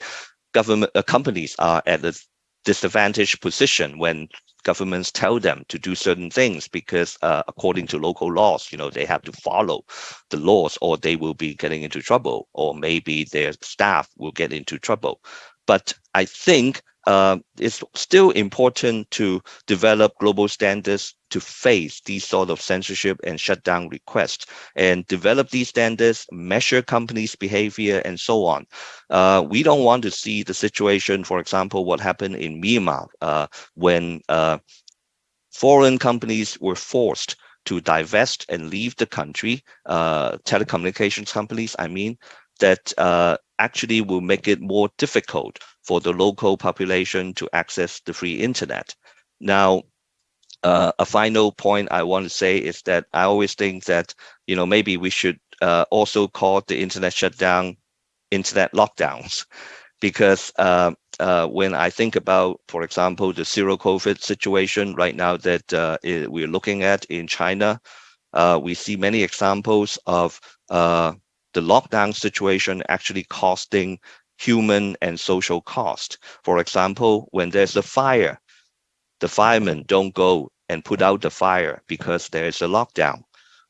government companies are at a disadvantaged position when governments tell them to do certain things because uh, according to local laws, you know, they have to follow the laws or they will be getting into trouble or maybe their staff will get into trouble. But I think uh, it's still important to develop global standards to face these sort of censorship and shutdown requests and develop these standards, measure companies' behavior, and so on. Uh, we don't want to see the situation, for example, what happened in Myanmar uh, when uh, foreign companies were forced to divest and leave the country, uh, telecommunications companies, I mean, that uh, actually will make it more difficult for the local population to access the free internet. Now, uh, a final point I want to say is that I always think that, you know, maybe we should uh, also call the internet shutdown internet lockdowns because uh, uh when I think about, for example, the zero COVID situation right now that uh, we're looking at in China, uh, we see many examples of the lockdown situation actually costing human and social cost. For example, when there's a fire, the firemen don't go and put out the fire because there is a lockdown.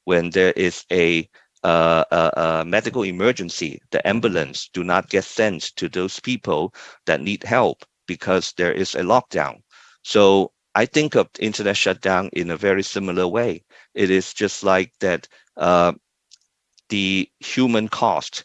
When there is a, uh, a, a medical emergency, the ambulance do not get sent to those people that need help because there is a lockdown. So I think of internet shutdown in a very similar way. It is just like that uh, the human cost,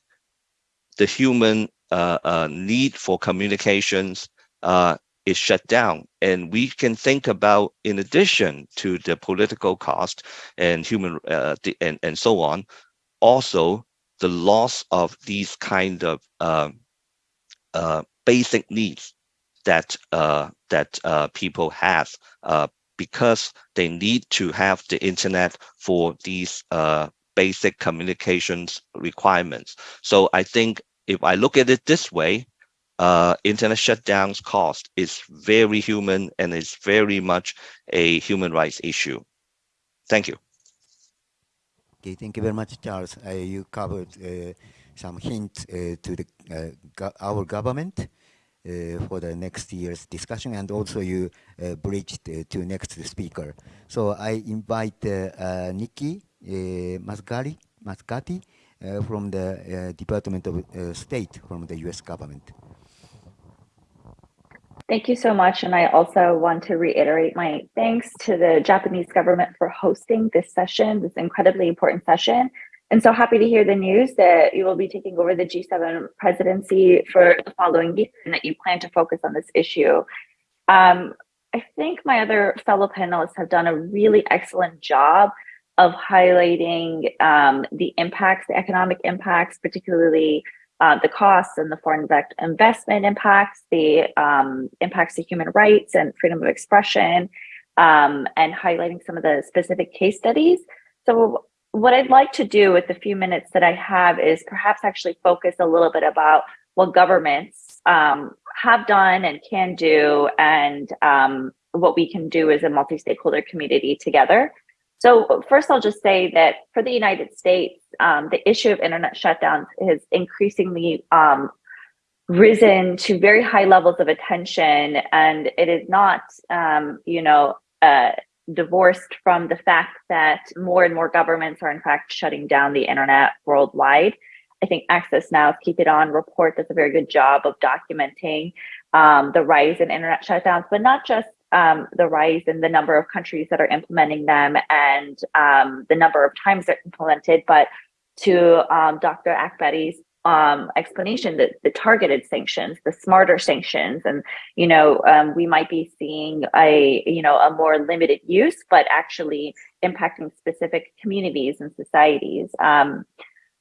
the human uh, uh, need for communications uh, is shut down. And we can think about, in addition to the political cost and human uh, the, and, and so on, also the loss of these kind of um, uh, basic needs that uh, that people have because they need to have the internet for these basic communications requirements. So I think if I look at it this way, uh, internet shutdowns cost is very human and it's very much a human rights issue. Thank you. Okay, thank you very much, Charles. Uh, you covered uh, some hints uh, to the, uh, go our government uh, for the next year's discussion, and also you bridged to next speaker. So I invite Nikki Mascari, Muscati uh, from the uh, Department of State from the US government. Thank you so much. And I also want to reiterate my thanks to the Japanese government for hosting this session, this incredibly important session. And so happy to hear the news that you will be taking over the G7 presidency for the following year and that you plan to focus on this issue. Um, I think my other fellow panelists have done a really excellent job of highlighting um, the impacts, the economic impacts, particularly uh, the costs and the foreign investment impacts, the um, impacts to human rights and freedom of expression, um, and highlighting some of the specific case studies. So what I'd like to do with the few minutes that I have is perhaps actually focus a little bit about what governments um, have done and can do and um, what we can do as a multi-stakeholder community together. So first, I'll just say that for the United States, um, the issue of internet shutdowns has increasingly um, risen to very high levels of attention, and it is not, um, you know, uh, divorced from the fact that more and more governments are in fact shutting down the internet worldwide. I think Access Now's Keep It On report does a very good job of documenting um, the rise in internet shutdowns, but not just um, the rise in the number of countries that are implementing them and um, the number of times they're implemented, but to um, Dr. Akbari's um, explanation that the targeted sanctions, the smarter sanctions, and you know um, we might be seeing a you know a more limited use, but actually impacting specific communities and societies. Um,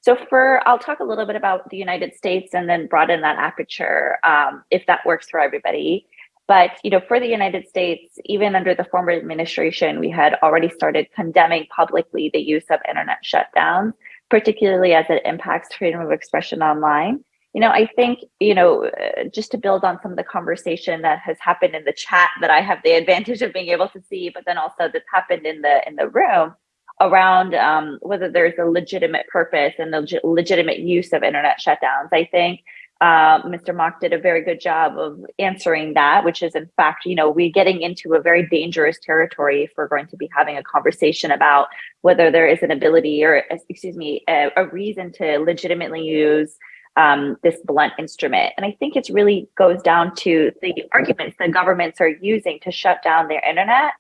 so for I'll talk a little bit about the United States and then broaden that aperture um, if that works for everybody. But you know, for the United States, even under the former administration, we had already started condemning publicly the use of internet shutdowns, particularly as it impacts freedom of expression online. You know, I think, you know, uh, just to build on some of the conversation that has happened in the chat that I have the advantage of being able to see, but then also that's happened in the in the room around um, whether there's a legitimate purpose and the legitimate use of internet shutdowns. I think uh, Mr. Mok did a very good job of answering that, which is in fact, you know, we're getting into a very dangerous territory if we're going to be having a conversation about whether there is an ability or, excuse me, a, a reason to legitimately use um, this blunt instrument. And I think it really goes down to the arguments that governments are using to shut down their internet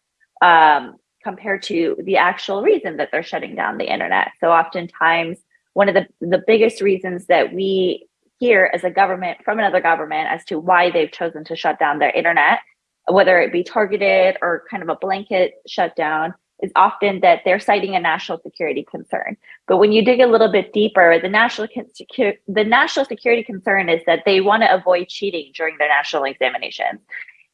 um, compared to the actual reason that they're shutting down the internet. So oftentimes, one of the, the biggest reasons that we hear as a government from another government as to why they've chosen to shut down their internet, whether it be targeted or kind of a blanket shutdown, is often that they're citing a national security concern. But when you dig a little bit deeper, the national the national security concern is that they want to avoid cheating during their national examinations,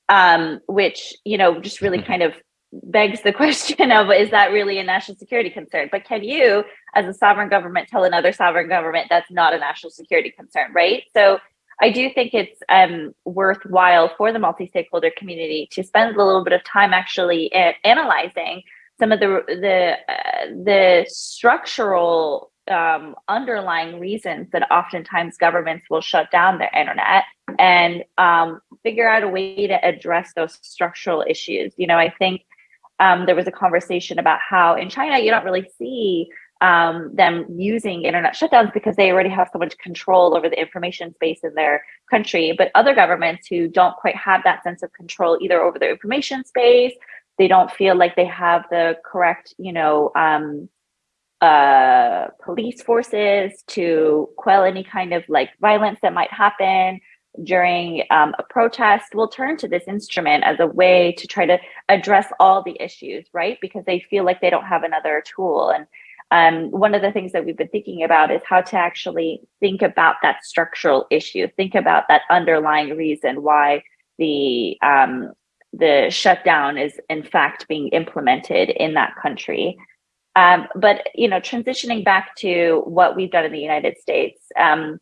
um, which you know just really mm-hmm. kind of begs the question of is that really a national security concern? But can you, as a sovereign government, tell another sovereign government that's not a national security concern, right? So I do think it's um, worthwhile for the multi-stakeholder community to spend a little bit of time actually analyzing some of the the uh, the structural um, underlying reasons that oftentimes governments will shut down their internet and um, figure out a way to address those structural issues. You know, I think um, there was a conversation about how in China you don't really see um, them using internet shutdowns because they already have so much control over the information space in their country. But other governments who don't quite have that sense of control either over their information space, they don't feel like they have the correct, you know, um, uh, police forces to quell any kind of like violence that might happen during um, a protest will turn to this instrument as a way to try to address all the issues, right? Because they feel like they don't have another tool. And um, one of the things that we've been thinking about is how to actually think about that structural issue, think about that underlying reason why the um, the shutdown is in fact being implemented in that country. Um, but you know, transitioning back to what we've done in the United States, um,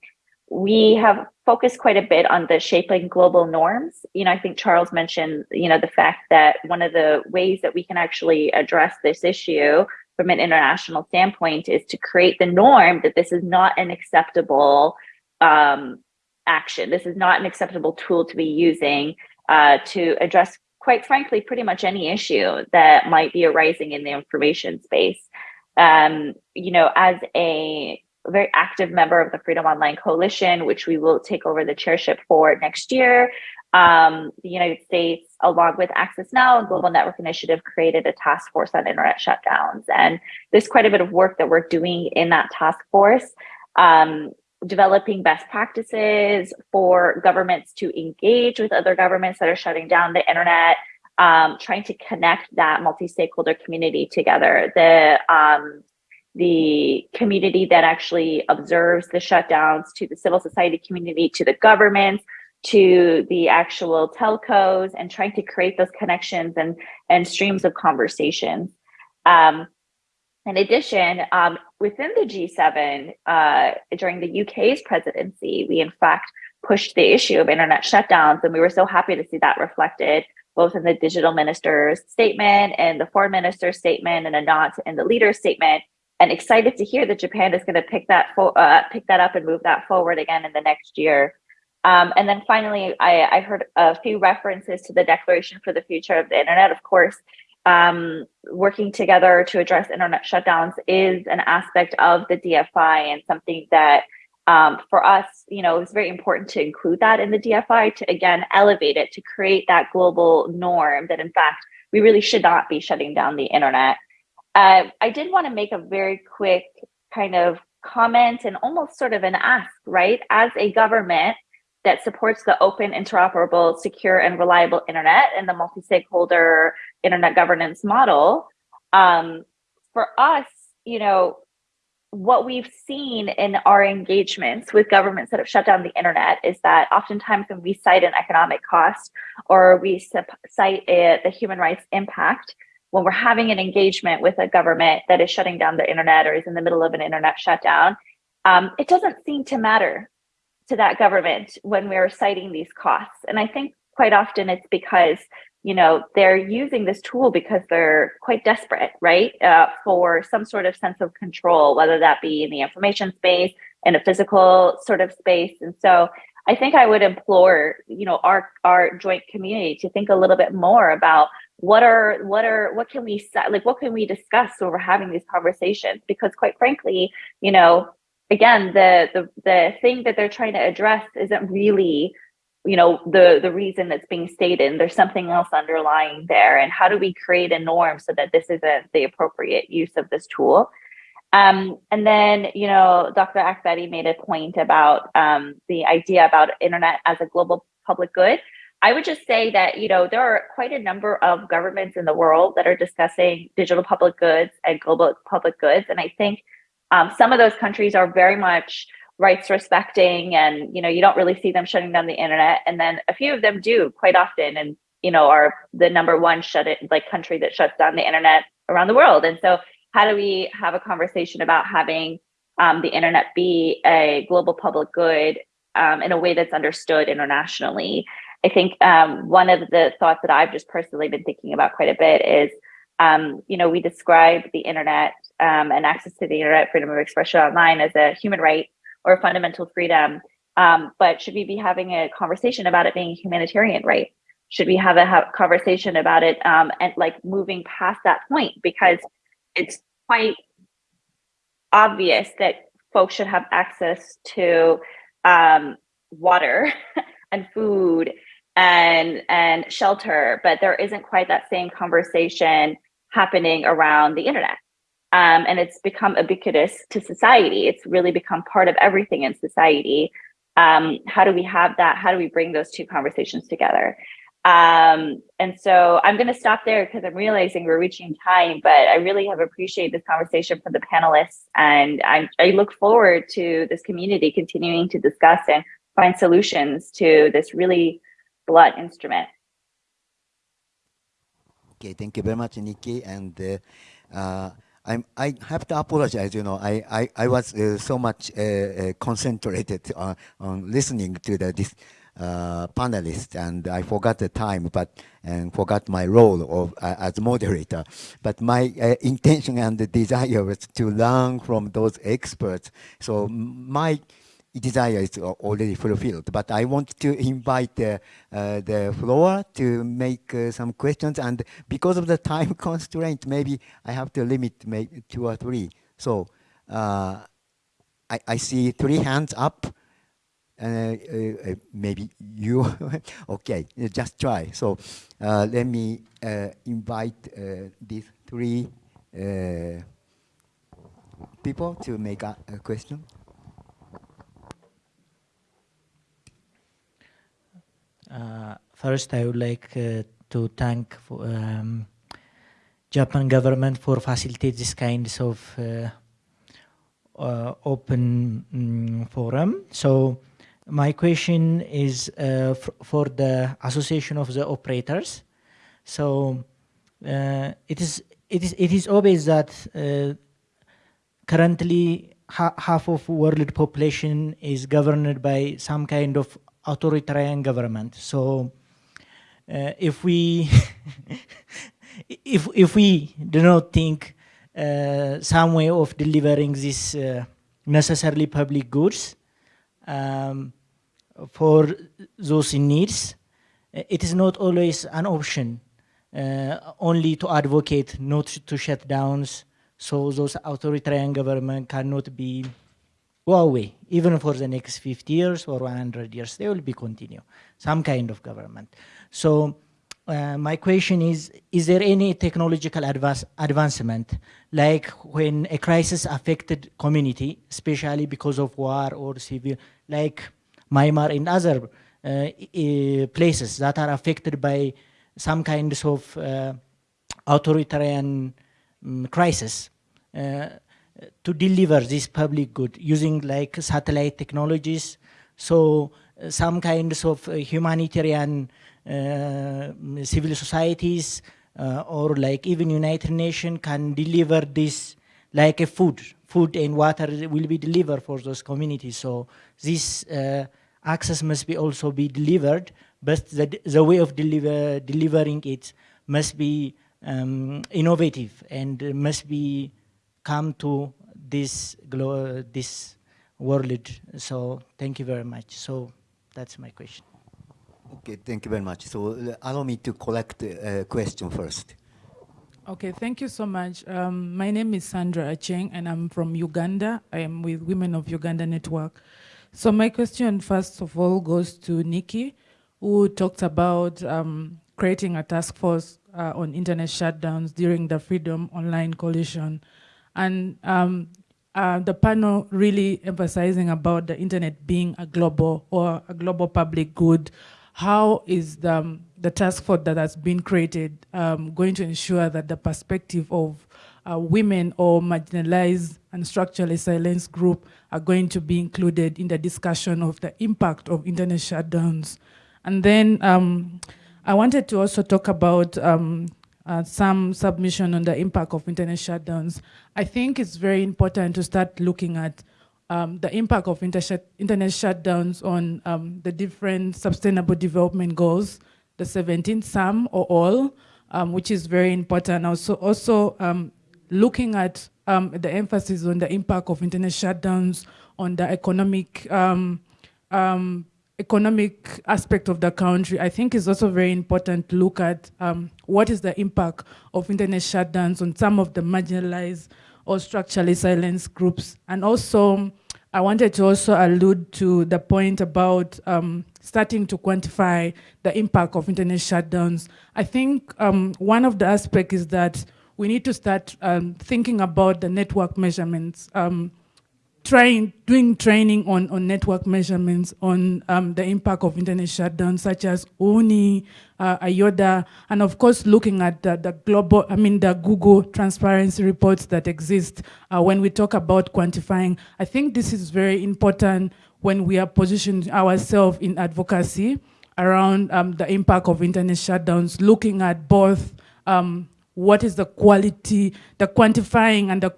we have focused quite a bit on the shaping global norms. You know, I think Charles mentioned, you know, the fact that one of the ways that we can actually address this issue from an international standpoint is to create the norm that this is not an acceptable um, action. This is not an acceptable tool to be using uh, to address, quite frankly, pretty much any issue that might be arising in the information space. Um, you know, as a a very active member of the Freedom Online Coalition, which we will take over the chairship for next year. Um, the United States, along with Access Now and Global Network Initiative, created a task force on internet shutdowns. And there's quite a bit of work that we're doing in that task force, um, developing best practices for governments to engage with other governments that are shutting down the internet, um, trying to connect that multi-stakeholder community together. The um, the community that actually observes the shutdowns to the civil society community, to the government, to the actual telcos and trying to create those connections and, and streams of conversations. Um, In addition, um, within the G7, uh, during the UK's presidency, we in fact pushed the issue of internet shutdowns, and we were so happy to see that reflected both in the digital minister's statement and the foreign minister's statement and a nod in the leader's statement and excited to hear that Japan is going to pick that uh, pick that up and move that forward again in the next year. Um, and then finally, I, I, heard a few references to the Declaration for the Future of the Internet. Of course, um, working together to address internet shutdowns is an aspect of the DFI and something that um, for us, you know, it's very important to include that in the DFI to again elevate it to create that global norm that in fact we really should not be shutting down the internet. Uh, I did want to make a very quick kind of comment and almost sort of an ask, right? As a government that supports the open, interoperable, secure, and reliable internet and the multi-stakeholder internet governance model, um, for us, you know, what we've seen in our engagements with governments that have shut down the internet is that oftentimes when we cite an economic cost or we cite a, the human rights impact, when we're having an engagement with a government that is shutting down the internet or is in the middle of an internet shutdown, um, it doesn't seem to matter to that government when we're citing these costs. And I think quite often it's because you know, they're using this tool because they're quite desperate, right? Uh, for some sort of sense of control, whether that be in the information space, in a physical sort of space. And so I think I would implore, you know, our our joint community to think a little bit more about what are what are what can we like what can we discuss when we're having these conversations? Because quite frankly, you know, again, the the the thing that they're trying to address isn't really you know the the reason that's being stated. There's something else underlying there. And how do we create a norm so that this isn't the appropriate use of this tool? Um, and then you know dr akbari made a point about um, the idea about internet as a global public good i would just say that you know there are quite a number of governments in the world that are discussing digital public goods and global public goods and i think um, some of those countries are very much rights respecting and you know you don't really see them shutting down the internet and then a few of them do quite often and you know are the number one shut it like country that shuts down the internet around the world. And so how do we have a conversation about having um, the internet be a global public good um, in a way that's understood internationally i think um, one of the thoughts that i've just personally been thinking about quite a bit is um, you know we describe the internet um, and access to the internet freedom of expression online as a human right or a fundamental freedom. Um, but should we be having a conversation about it being a humanitarian right? Should we have a ha conversation about it um, and like moving past that point? Because it's quite obvious that folks should have access to um, water and food and and shelter, but there isn't quite that same conversation happening around the internet um, and it's become ubiquitous to society. It's really become part of everything in society. Um, how do we have that? How do we bring those two conversations together? Um, and so I'm going to stop there because I'm realizing we're reaching time, but I really have appreciated this conversation from the panelists. And I, I look forward to this community continuing to discuss and find solutions to this really blunt instrument. Okay, thank you very much, Nikki. And uh, uh, I'm, I have to apologize, you know, I, I, I was uh, so much uh, uh, concentrated on, on listening to the, this uh, panelist and I forgot the time, but and forgot my role of as moderator. But my intention and the desire was to learn from those experts. So my desire is already fulfilled. But I want to invite uh, uh, the floor to make uh, some questions. And because of the time constraint, maybe I have to limit maybe two or three. So uh, I, I, see three hands up. Uh, uh, maybe you, okay, just try. So let me invite these three people to make a, a question. Uh, first, I would like uh, to thank um, Japan government for facilitating this kinds of uh, uh open um, forum. So my question is uh, for the Association of the Operators. So it is it is it is obvious that currently ha half of world population is governed by some kind of authoritarian government. So uh, if we if if we do not think uh, some way of delivering this uh, necessarily public goods um, for those in needs, it is not always an option uh, only to advocate not to shut downs so those authoritarian government cannot be away even for the next 50 years or 100 years they will be continue some kind of government. So uh, my question is, is there any technological advance, advancement, like when a crisis affected community, especially because of war or civil, like Myanmar and other uh, places that are affected by some kinds of uh, authoritarian um, crisis, uh, to deliver this public good using like satellite technologies, so uh, some kinds of humanitarian uh, civil societies uh, or like even United Nations can deliver this like a food, food and water will be delivered for those communities. So this uh, access must be also be delivered, but the, the way of deliver, delivering it must be um, innovative and must be come to this this world. So thank you very much. So that's my question. Okay, thank you very much. So uh, allow me to collect a uh, question first. Okay, thank you so much. Um, my name is Sandra Aceng, and I'm from Uganda. I am with Women of Uganda Network. So my question, first of all, goes to Nikki, who talked about um, creating a task force uh, on internet shutdowns during the Freedom Online Coalition. And um, uh, the panel really emphasizing about the internet being a global or a global public good how is the, um, the task force that has been created um, going to ensure that the perspective of uh, women or marginalized and structurally silenced group are going to be included in the discussion of the impact of internet shutdowns. And then um, I wanted to also talk about um, uh, some submission on the impact of internet shutdowns. I think it's very important to start looking at um, the impact of inter internet shutdowns on um, the different sustainable development goals, the 17, some or all, um, which is very important. Also, also um, looking at um, the emphasis on the impact of internet shutdowns on the economic um, economic aspect of the country, I think is also very important to look at what is the impact of internet shutdowns on some of the marginalized or structurally silenced groups. And also, I wanted to also allude to the point about um, starting to quantify the impact of internet shutdowns. I think um, one of the aspects is that we need to start um, thinking about the network measurements. Trying, doing training on, on network measurements on um, the impact of internet shutdowns such as OONI, uh, IODA, and of course looking at the, the, global, I mean the Google transparency reports that exist uh, when we talk about quantifying. I think this is very important when we are positioning ourselves in advocacy around um, the impact of internet shutdowns, looking at both um, what is the quality, the quantifying and the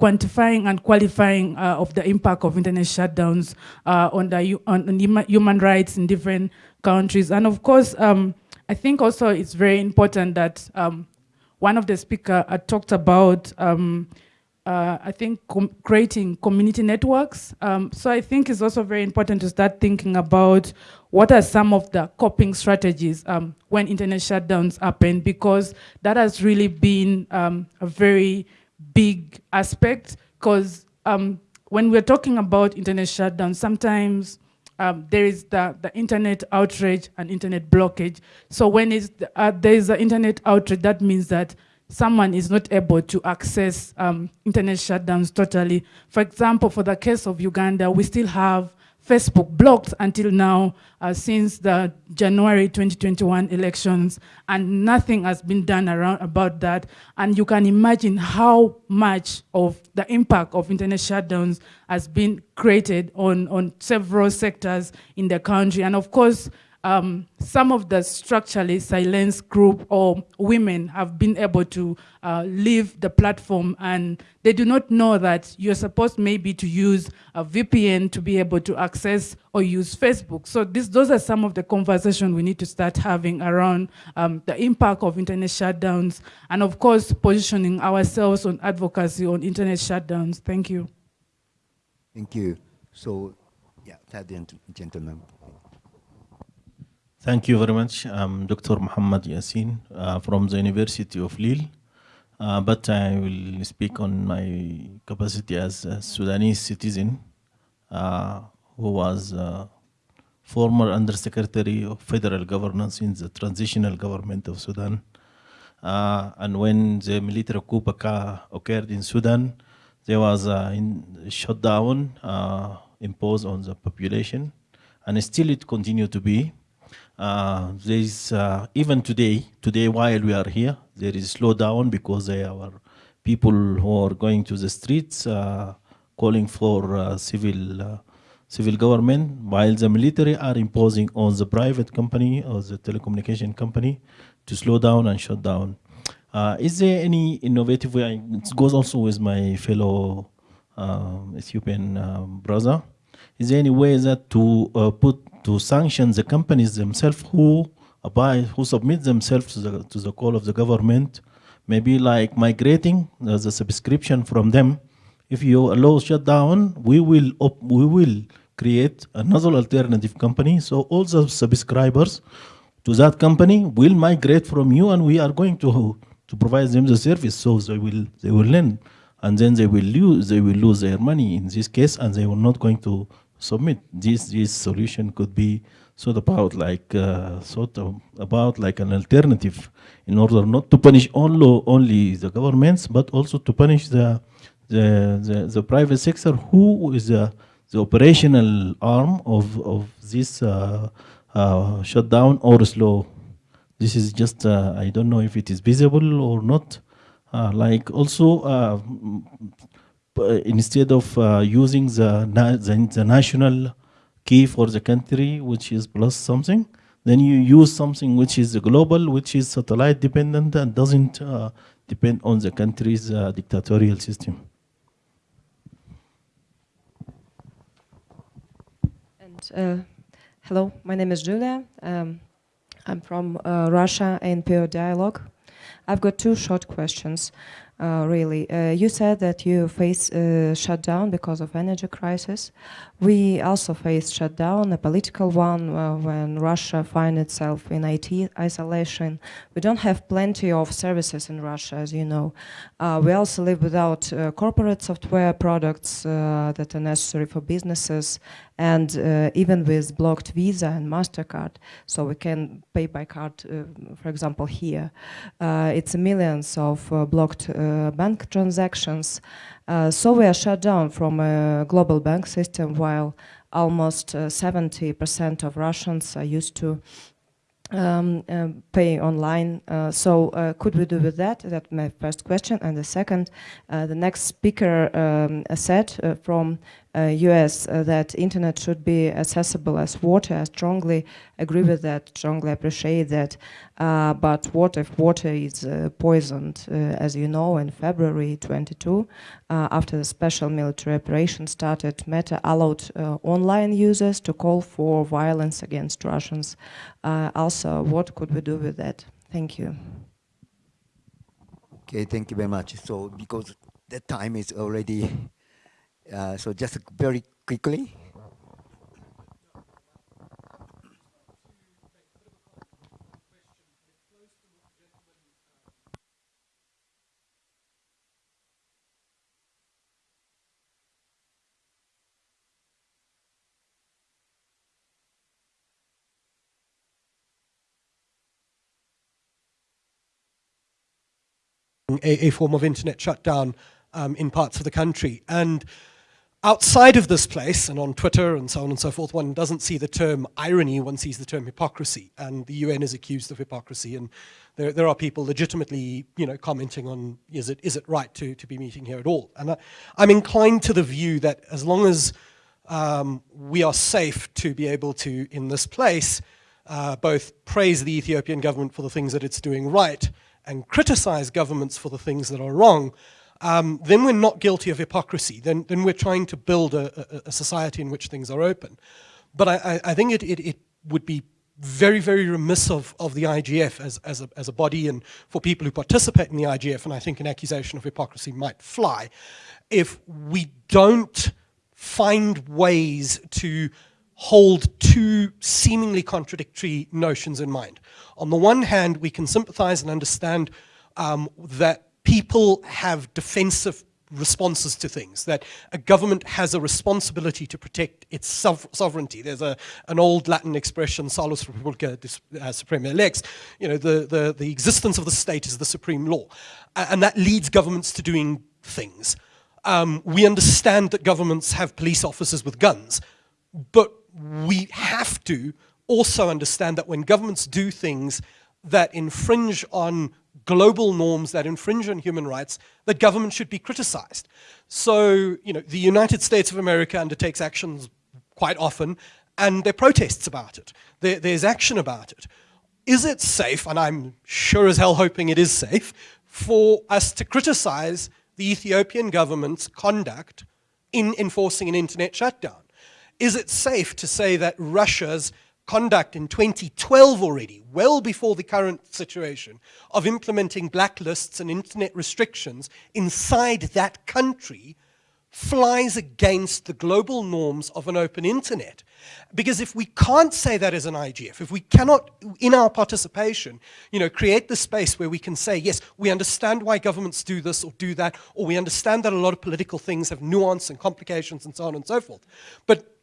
quantifying and qualifying uh, of the impact of internet shutdowns uh, on, the, on, on, human rights in different countries. And of course, um, I think also it's very important that um, one of the speakers uh, talked about, um, uh, I think, com creating community networks. Um, so I think it's also very important to start thinking about what are some of the coping strategies um, when internet shutdowns happen, because that has really been um, a very big aspect because um, when we're talking about internet shutdown, sometimes um, there is the, the internet outrage and internet blockage. So when the, uh, there is internet outrage, that means that someone is not able to access um, internet shutdowns totally. For example, for the case of Uganda, we still have Facebook blocked until now uh, since the January 2021 elections, and nothing has been done around about that. And you can imagine how much of the impact of internet shutdowns has been created on, on several sectors in the country. And of course, um, some of the structurally silenced group or women have been able to uh, leave the platform and they do not know that you're supposed maybe to use a VPN to be able to access or use Facebook. So this, those are some of the conversations we need to start having around um, the impact of internet shutdowns and of course positioning ourselves on advocacy on internet shutdowns. Thank you. Thank you. So, yeah, third gentleman. Thank you very much. I'm Dr. Muhammad Yassin uh, from the University of Lille. Uh, but I will speak on my capacity as a Sudanese citizen uh, who was former Undersecretary of Federal Governance in the Transitional Government of Sudan. Uh, and when the military coup occurred in Sudan, there was a shutdown uh, imposed on the population, and still it continued to be. Uh, there is uh, even today, today while we are here, there is slowdown because there are people who are going to the streets uh, calling for uh, civil uh, civil government, while the military are imposing on the private company or the telecommunication company to slow down and shut down. Uh, is there any innovative way? It goes also with my fellow Ethiopian brother. Is there any way that to put to sanction the companies themselves who abide, who submit themselves to the, to the call of the government, maybe like migrating uh, the subscription from them. If you allow shutdown, we will we will create another alternative company. So all the subscribers to that company will migrate from you, and we are going to to provide them the service. So they will they will learn, and then they will lose they will lose their money in this case, and they are not going to submit. This this solution could be sort of about like uh, sort of about like an alternative in order not to punish only only the governments but also to punish the the the, the private sector who is the the operational arm of of this uh, uh, shutdown or slow. This is just uh, I don't know if it is visible or not. Uh, like also uh, instead of uh, using the, the, the national key for the country, which is plus something, then you use something which is global, which is satellite dependent and doesn't uh, depend on the country's uh, dictatorial system. And uh, hello, my name is Julia. Um, I'm from uh, Russia NPO Dialogue. I've got two short questions uh, really. Uh, you said that you face uh, shutdown because of energy crisis. We also face shutdown, a political one, uh, when Russia finds itself in IT isolation. We don't have plenty of services in Russia, as you know. Uh, we also live without uh, corporate software products that are necessary for businesses, and even with blocked Visa and MasterCard, so we can pay by card, for example, here. it's millions of blocked bank transactions. Uh, so we are shut down from a global bank system while almost 70% uh, of Russians are used to um, uh, pay online. Uh, so uh, could we do with that? That's my first question. And the second, uh, the next speaker um, said from US uh, uh, that internet should be accessible as water. I strongly agree with that, strongly appreciate that. Uh, but what if water is poisoned? As you know, in February 22, uh, after the special military operation started, Meta allowed online users to call for violence against Russians. also, what could we do with that? Thank you. Okay, thank you very much. So, because the time is already uh, so just very quickly. A, a, form of internet shutdown um, in parts of the country. And outside of this place and on Twitter and so on and so forth, one doesn't see the term irony, one sees the term hypocrisy. And the UN is accused of hypocrisy. And there, there are people legitimately you know, commenting on is it, is it right to, to be meeting here at all? And I, am inclined to the view that as long as um, we are safe to be able to, in this place, uh, both praise the Ethiopian government for the things that it's doing right and criticize governments for the things that are wrong, um, then we're not guilty of hypocrisy. Then, then we're trying to build a, a, a society in which things are open. But I, I, I think it, it, it, would be very, very remiss of, of the IGF as, as, a, as a body and for people who participate in the IGF, and I think an accusation of hypocrisy might fly, if we don't find ways to hold two seemingly contradictory notions in mind. On the one hand, we can sympathize and understand um, that people have defensive responses to things, that a government has a responsibility to protect its sovereignty. There's a, an old Latin expression, salus republica uh, suprema lex, you know, the, the, the existence of the state is the supreme law. And that leads governments to doing things. Um, we understand that governments have police officers with guns, but we have to also understand that when governments do things that infringe on global norms that infringe on human rights, that government should be criticized. So, you know, the United States of America undertakes actions quite often, and there are protests about it. There, there's action about it. Is it safe, and I'm sure as hell hoping it is safe, for us to criticize the Ethiopian government's conduct in enforcing an internet shutdown? Is it safe to say that Russia's conduct in 2012 already, well before the current situation, of implementing blacklists and internet restrictions inside that country flies against the global norms of an open internet. Because if we can't say that as an IGF, if we cannot, in our participation, you know, create the space where we can say, yes, we understand why governments do this or do that, or we understand that a lot of political things have nuance and complications and so on and so forth. But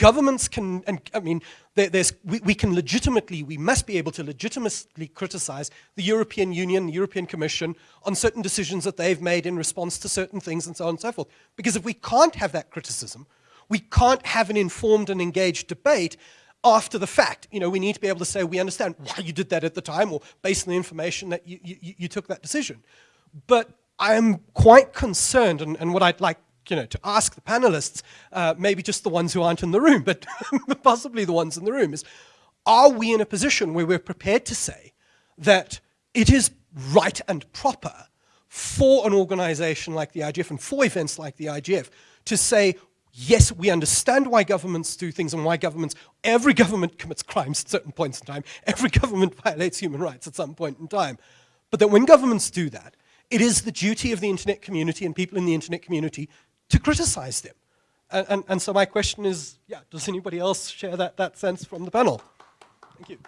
governments can, and I mean, there, there's, we, we, can legitimately, we must be able to legitimately criticize the European Union, the European Commission on certain decisions that they've made in response to certain things and so on and so forth. Because if we can't have that criticism, we can't have an informed and engaged debate after the fact. You know, we need to be able to say, we understand why you did that at the time or based on the information that you, you, you took that decision. But I am quite concerned, and, and what I'd like you know, to ask the panelists, uh, maybe just the ones who aren't in the room, but possibly the ones in the room, is are we in a position where we're prepared to say that it is right and proper for an organization like the IGF and for events like the IGF to say, yes, we understand why governments do things and why governments, every government commits crimes at certain points in time, every government violates human rights at some point in time. But that when governments do that, it is the duty of the internet community and people in the internet community to criticize them. And, and, and, so my question is, yeah, does anybody else share that, that sense from the panel? Thank you.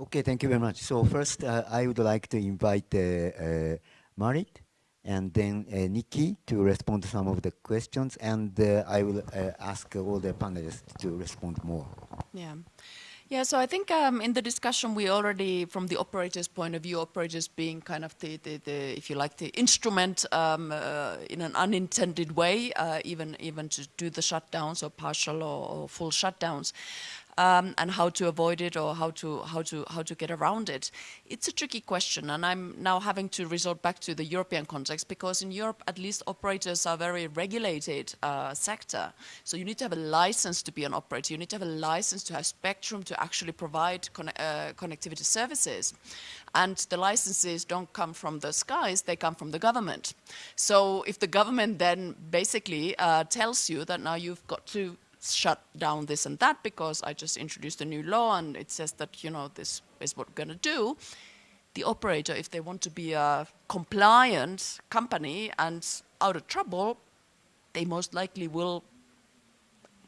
Okay, thank you very much. So first, uh, I would like to invite uh, uh, Marit and then uh, Nikki to respond to some of the questions, and uh, I will uh, ask all the panelists to respond more. Yeah. Yeah, so I think um, in the discussion we already, from the operator's point of view, operators being kind of the, the, the if you like, the instrument um, uh, in an unintended way, uh, even even to do the shutdowns or partial or, or full shutdowns um, and how to avoid it or how to how to how to get around it. It's a tricky question, and I'm now having to resort back to the European context because in Europe, at least operators are very regulated uh, sector. So you need to have a license to be an operator. You need to have a license to have spectrum to actually provide uh, connectivity services. And the licenses don't come from the skies, they come from the government. So if the government then basically uh, tells you that now you've got to shut down this and that because I just introduced a new law and it says that, you know, this is what we're going to do. The operator, if they want to be a compliant company and out of trouble, they most likely will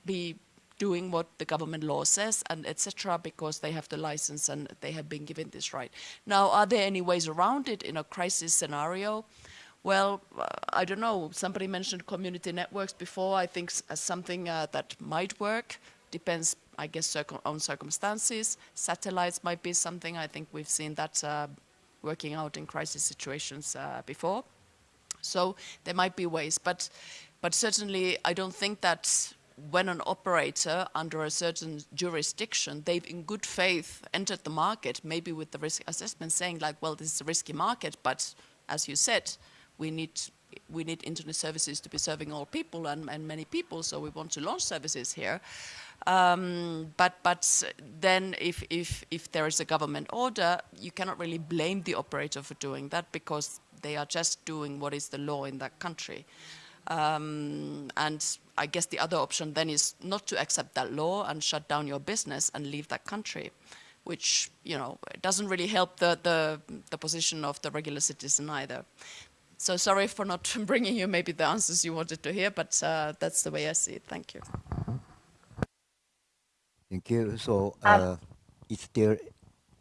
be doing what the government law says and etc because they have the license and they have been given this right. Now, are there any ways around it in a crisis scenario? Well, uh, I don't know. Somebody mentioned community networks before. I think as something uh, that might work. Depends, I guess, on circumstances. Satellites might be something. I think we've seen that uh, working out in crisis situations uh, before. So there might be ways, but but certainly I don't think that when an operator under a certain jurisdiction, they've in good faith entered the market, maybe with the risk assessment saying like, well, this is a risky market, but as you said, we need we need internet services to be serving all people and, and many people, so we want to launch services here. Um, but but then if, if, if there is a government order, you cannot really blame the operator for doing that because they are just doing what is the law in that country. Um, and I guess the other option then is not to accept that law and shut down your business and leave that country, which you know doesn't really help the, the, the position of the regular citizen either. So sorry for not bringing you maybe the answers you wanted to hear, but uh, that's the way I see it. Thank you. Thank you. So, Um, uh, is there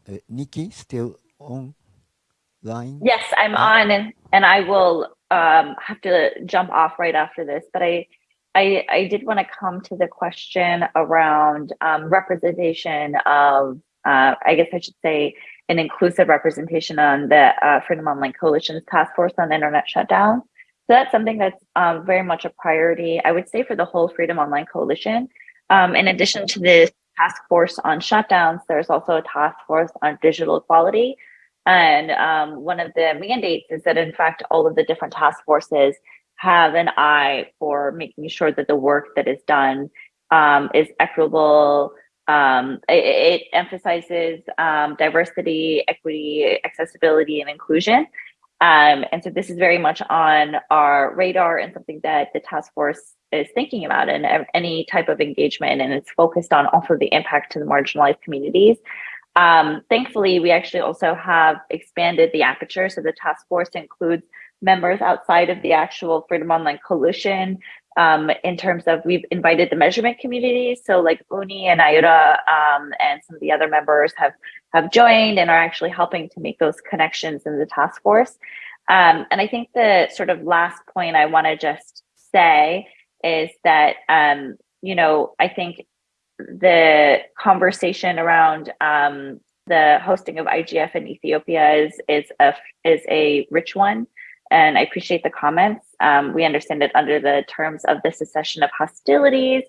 uh, Nikki still online? Yes, I'm on and, and I will um, have to jump off right after this, but I, I, I did want to come to the question around um, representation of, uh, I guess I should say, an inclusive representation on the uh, Freedom Online Coalition's task force on internet shutdown. So that's something that's um, very much a priority, I would say, for the whole Freedom Online Coalition. Um, in addition to the task force on shutdowns, there's also a task force on digital equality. And um, one of the mandates is that, in fact, all of the different task forces have an eye for making sure that the work that is done um, is equitable. Um, it, it, emphasizes um, diversity, equity, accessibility, and inclusion. Um, and so this is very much on our radar and something that the task force is thinking about in any type of engagement. And it's focused on also the impact to the marginalized communities. Um, thankfully, we actually also have expanded the aperture. So the task force includes members outside of the actual Freedom Online Coalition. Um, in terms of we've invited the measurement community. So like OONI and IODA um, and some of the other members have, have joined and are actually helping to make those connections in the task force. Um, and I think the sort of last point I wanna just say is that, um, you know, I think the conversation around um, the hosting of IGF in Ethiopia is is a is a rich one, and I appreciate the comments. Um, we understand that under the terms of the cessation of hostilities,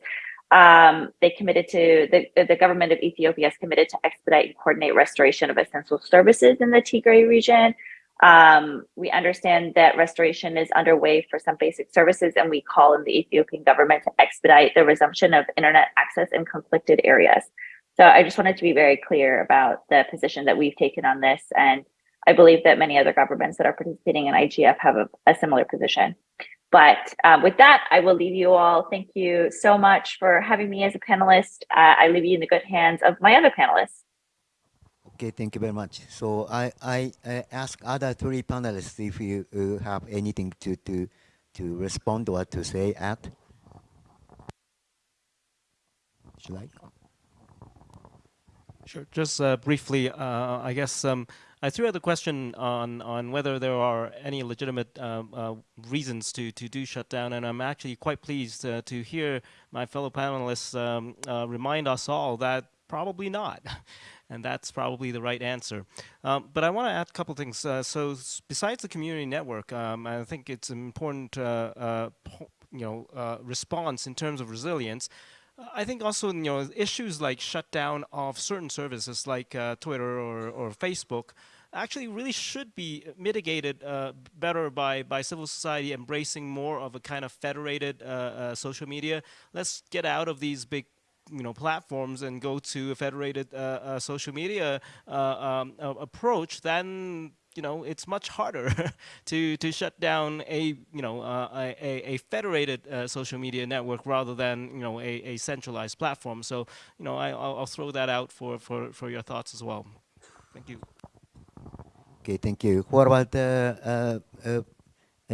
um, they committed to the the government of Ethiopia is committed to expedite and coordinate restoration of essential services in the Tigray region. Um, we understand that restoration is underway for some basic services, and we call on the Ethiopian government to expedite the resumption of internet access in conflicted areas. So I just wanted to be very clear about the position that we've taken on this. And I believe that many other governments that are participating in IGF have a, a similar position. But um, with that, I will leave you all. Thank you so much for having me as a panelist. Uh, I leave you in the good hands of my other panelists. Okay, thank you very much. So I, I, I ask other three panelists if you uh, have anything to, to, to respond or to say at. Should I? Sure. Just uh, briefly, uh, I guess um, I threw out the question on on whether there are any legitimate um, uh, reasons to to do shutdown, and I'm actually quite pleased uh, to hear my fellow panelists um, uh, remind us all that probably not. and that's probably the right answer. Um, but I want to add a couple things. Uh, so besides the community network, um, I think it's an important, uh, uh, you know, uh, response in terms of resilience. I think also, you know, issues like shutdown of certain services like uh, Twitter or, or Facebook actually really should be mitigated uh, better by, by civil society embracing more of a kind of federated social media. Let's get out of these big you know platforms and go to a federated uh, uh, social media uh, um, approach, then you know it's much harder to to shut down a you know a, a, federated social media network rather than you know a, a centralized platform. So you know I, will throw that out for, for for your thoughts as well. Thank you. Okay, thank you. What about uh, uh,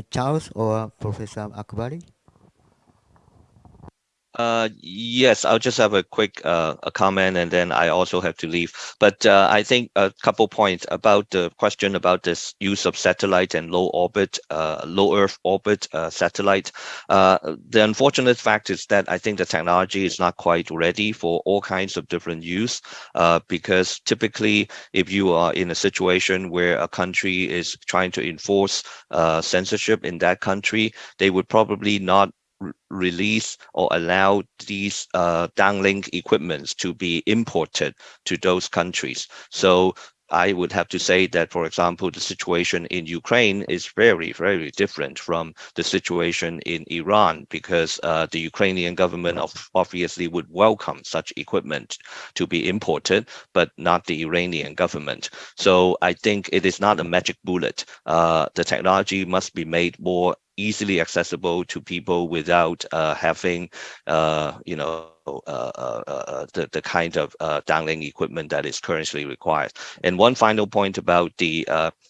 Charles or Professor Akbari? Uh, yes, I'll just have a quick uh, a comment and then I also have to leave. But uh, I think a couple points about the question about this use of satellite and low orbit, uh, low Earth orbit uh, satellite. The unfortunate fact is that I think the technology is not quite ready for all kinds of different use because typically if you are in a situation where a country is trying to enforce censorship in that country, they would probably not release or allow these uh, downlink equipments to be imported to those countries. So I would have to say that, for example, the situation in Ukraine is very, very different from the situation in Iran because uh, the Ukrainian government obviously would welcome such equipment to be imported, but not the Iranian government. So I think it is not a magic bullet. Uh, the technology must be made more easily accessible to people without uh, having, uh, you know, uh, uh, uh, uh the, the kind of downlink equipment that is currently required. And one final point about the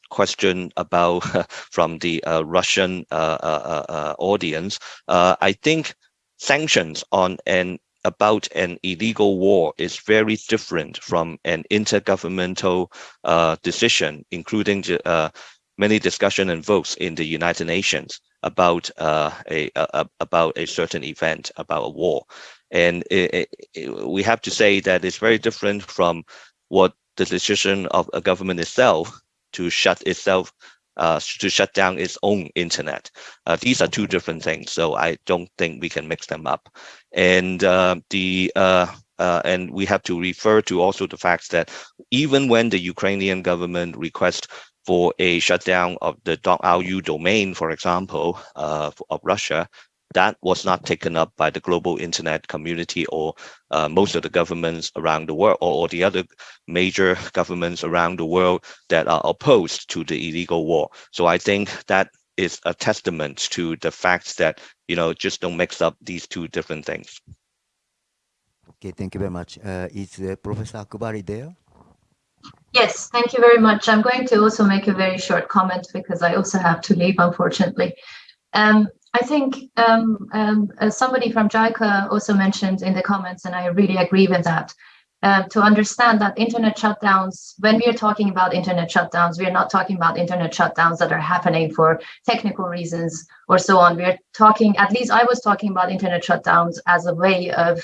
question about from the Russian audience, I think sanctions on an about an illegal war is very different from an intergovernmental uh, decision, including uh, many discussion and votes in the United Nations about uh, a, a, about a certain event, about a war, and it, it, we have to say that it's very different from what the decision of a government itself to shut itself uh, to shut down its own internet. Uh, these are two different things, so I don't think we can mix them up. And uh, the uh, uh, and we have to refer to also the fact that even when the Ukrainian government requests for a shutdown of the .ru domain, for example, uh, of Russia, that was not taken up by the global internet community or uh, most of the governments around the world or, or, the other major governments around the world that are opposed to the illegal war. So I think that is a testament to the fact that, you know, just don't mix up these two different things. Okay, thank you very much. Uh, is uh, Professor Akbari there? Yes, thank you very much. I'm going to also make a very short comment because I also have to leave, unfortunately. Um, I think um, um, uh, somebody from JICA also mentioned in the comments, and I really agree with that, uh, to understand that internet shutdowns, when we are talking about internet shutdowns, we are not talking about internet shutdowns that are happening for technical reasons or so on. We are talking, at least I was talking about internet shutdowns as a way of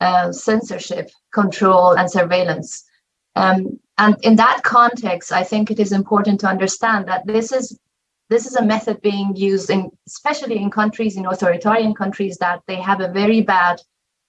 uh, censorship, control, and surveillance. Um, and in that context, I think it is important to understand that this is this is a method being used in, especially in countries, in authoritarian countries, that they have a very bad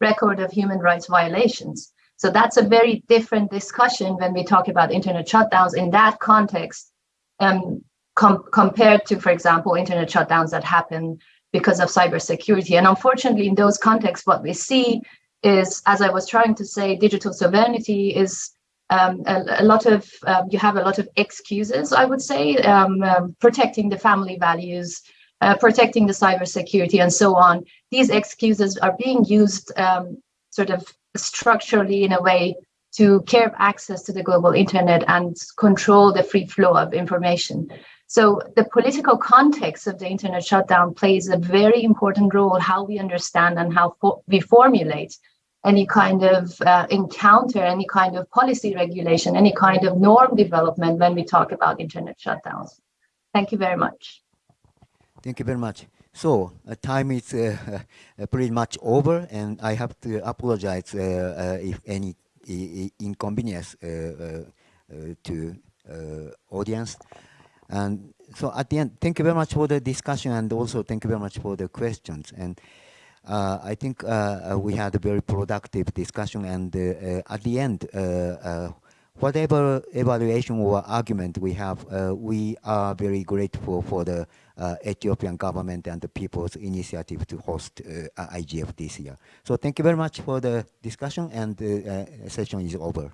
record of human rights violations. So that's a very different discussion when we talk about internet shutdowns in that context, um, com compared to, for example, internet shutdowns that happen because of cybersecurity. And unfortunately, in those contexts, what we see is, as I was trying to say, digital sovereignty is um, a, a, lot of um, you have a lot of excuses, I would say, um, um protecting the family values, uh, protecting the cybersecurity, and so on. These excuses are being used um, sort of structurally in a way to curb access to the global internet and control the free flow of information. So the political context of the internet shutdown plays a very important role how we understand and how fo we formulate any kind of uh, encounter, any kind of policy regulation, any kind of norm development when we talk about internet shutdowns. Thank you very much. Thank you very much. So uh, time is uh, uh pretty much over, and I have to apologize uh, uh, if any inconvenience to audience. And so at the end, thank you very much for the discussion, and also thank you very much for the questions. And uh, I think uh, uh, we had a very productive discussion and uh, uh, at the end, uh, whatever evaluation or argument we have, we are very grateful for the Ethiopian government and the people's initiative to host IGF this year. So thank you very much for the discussion and the session is over.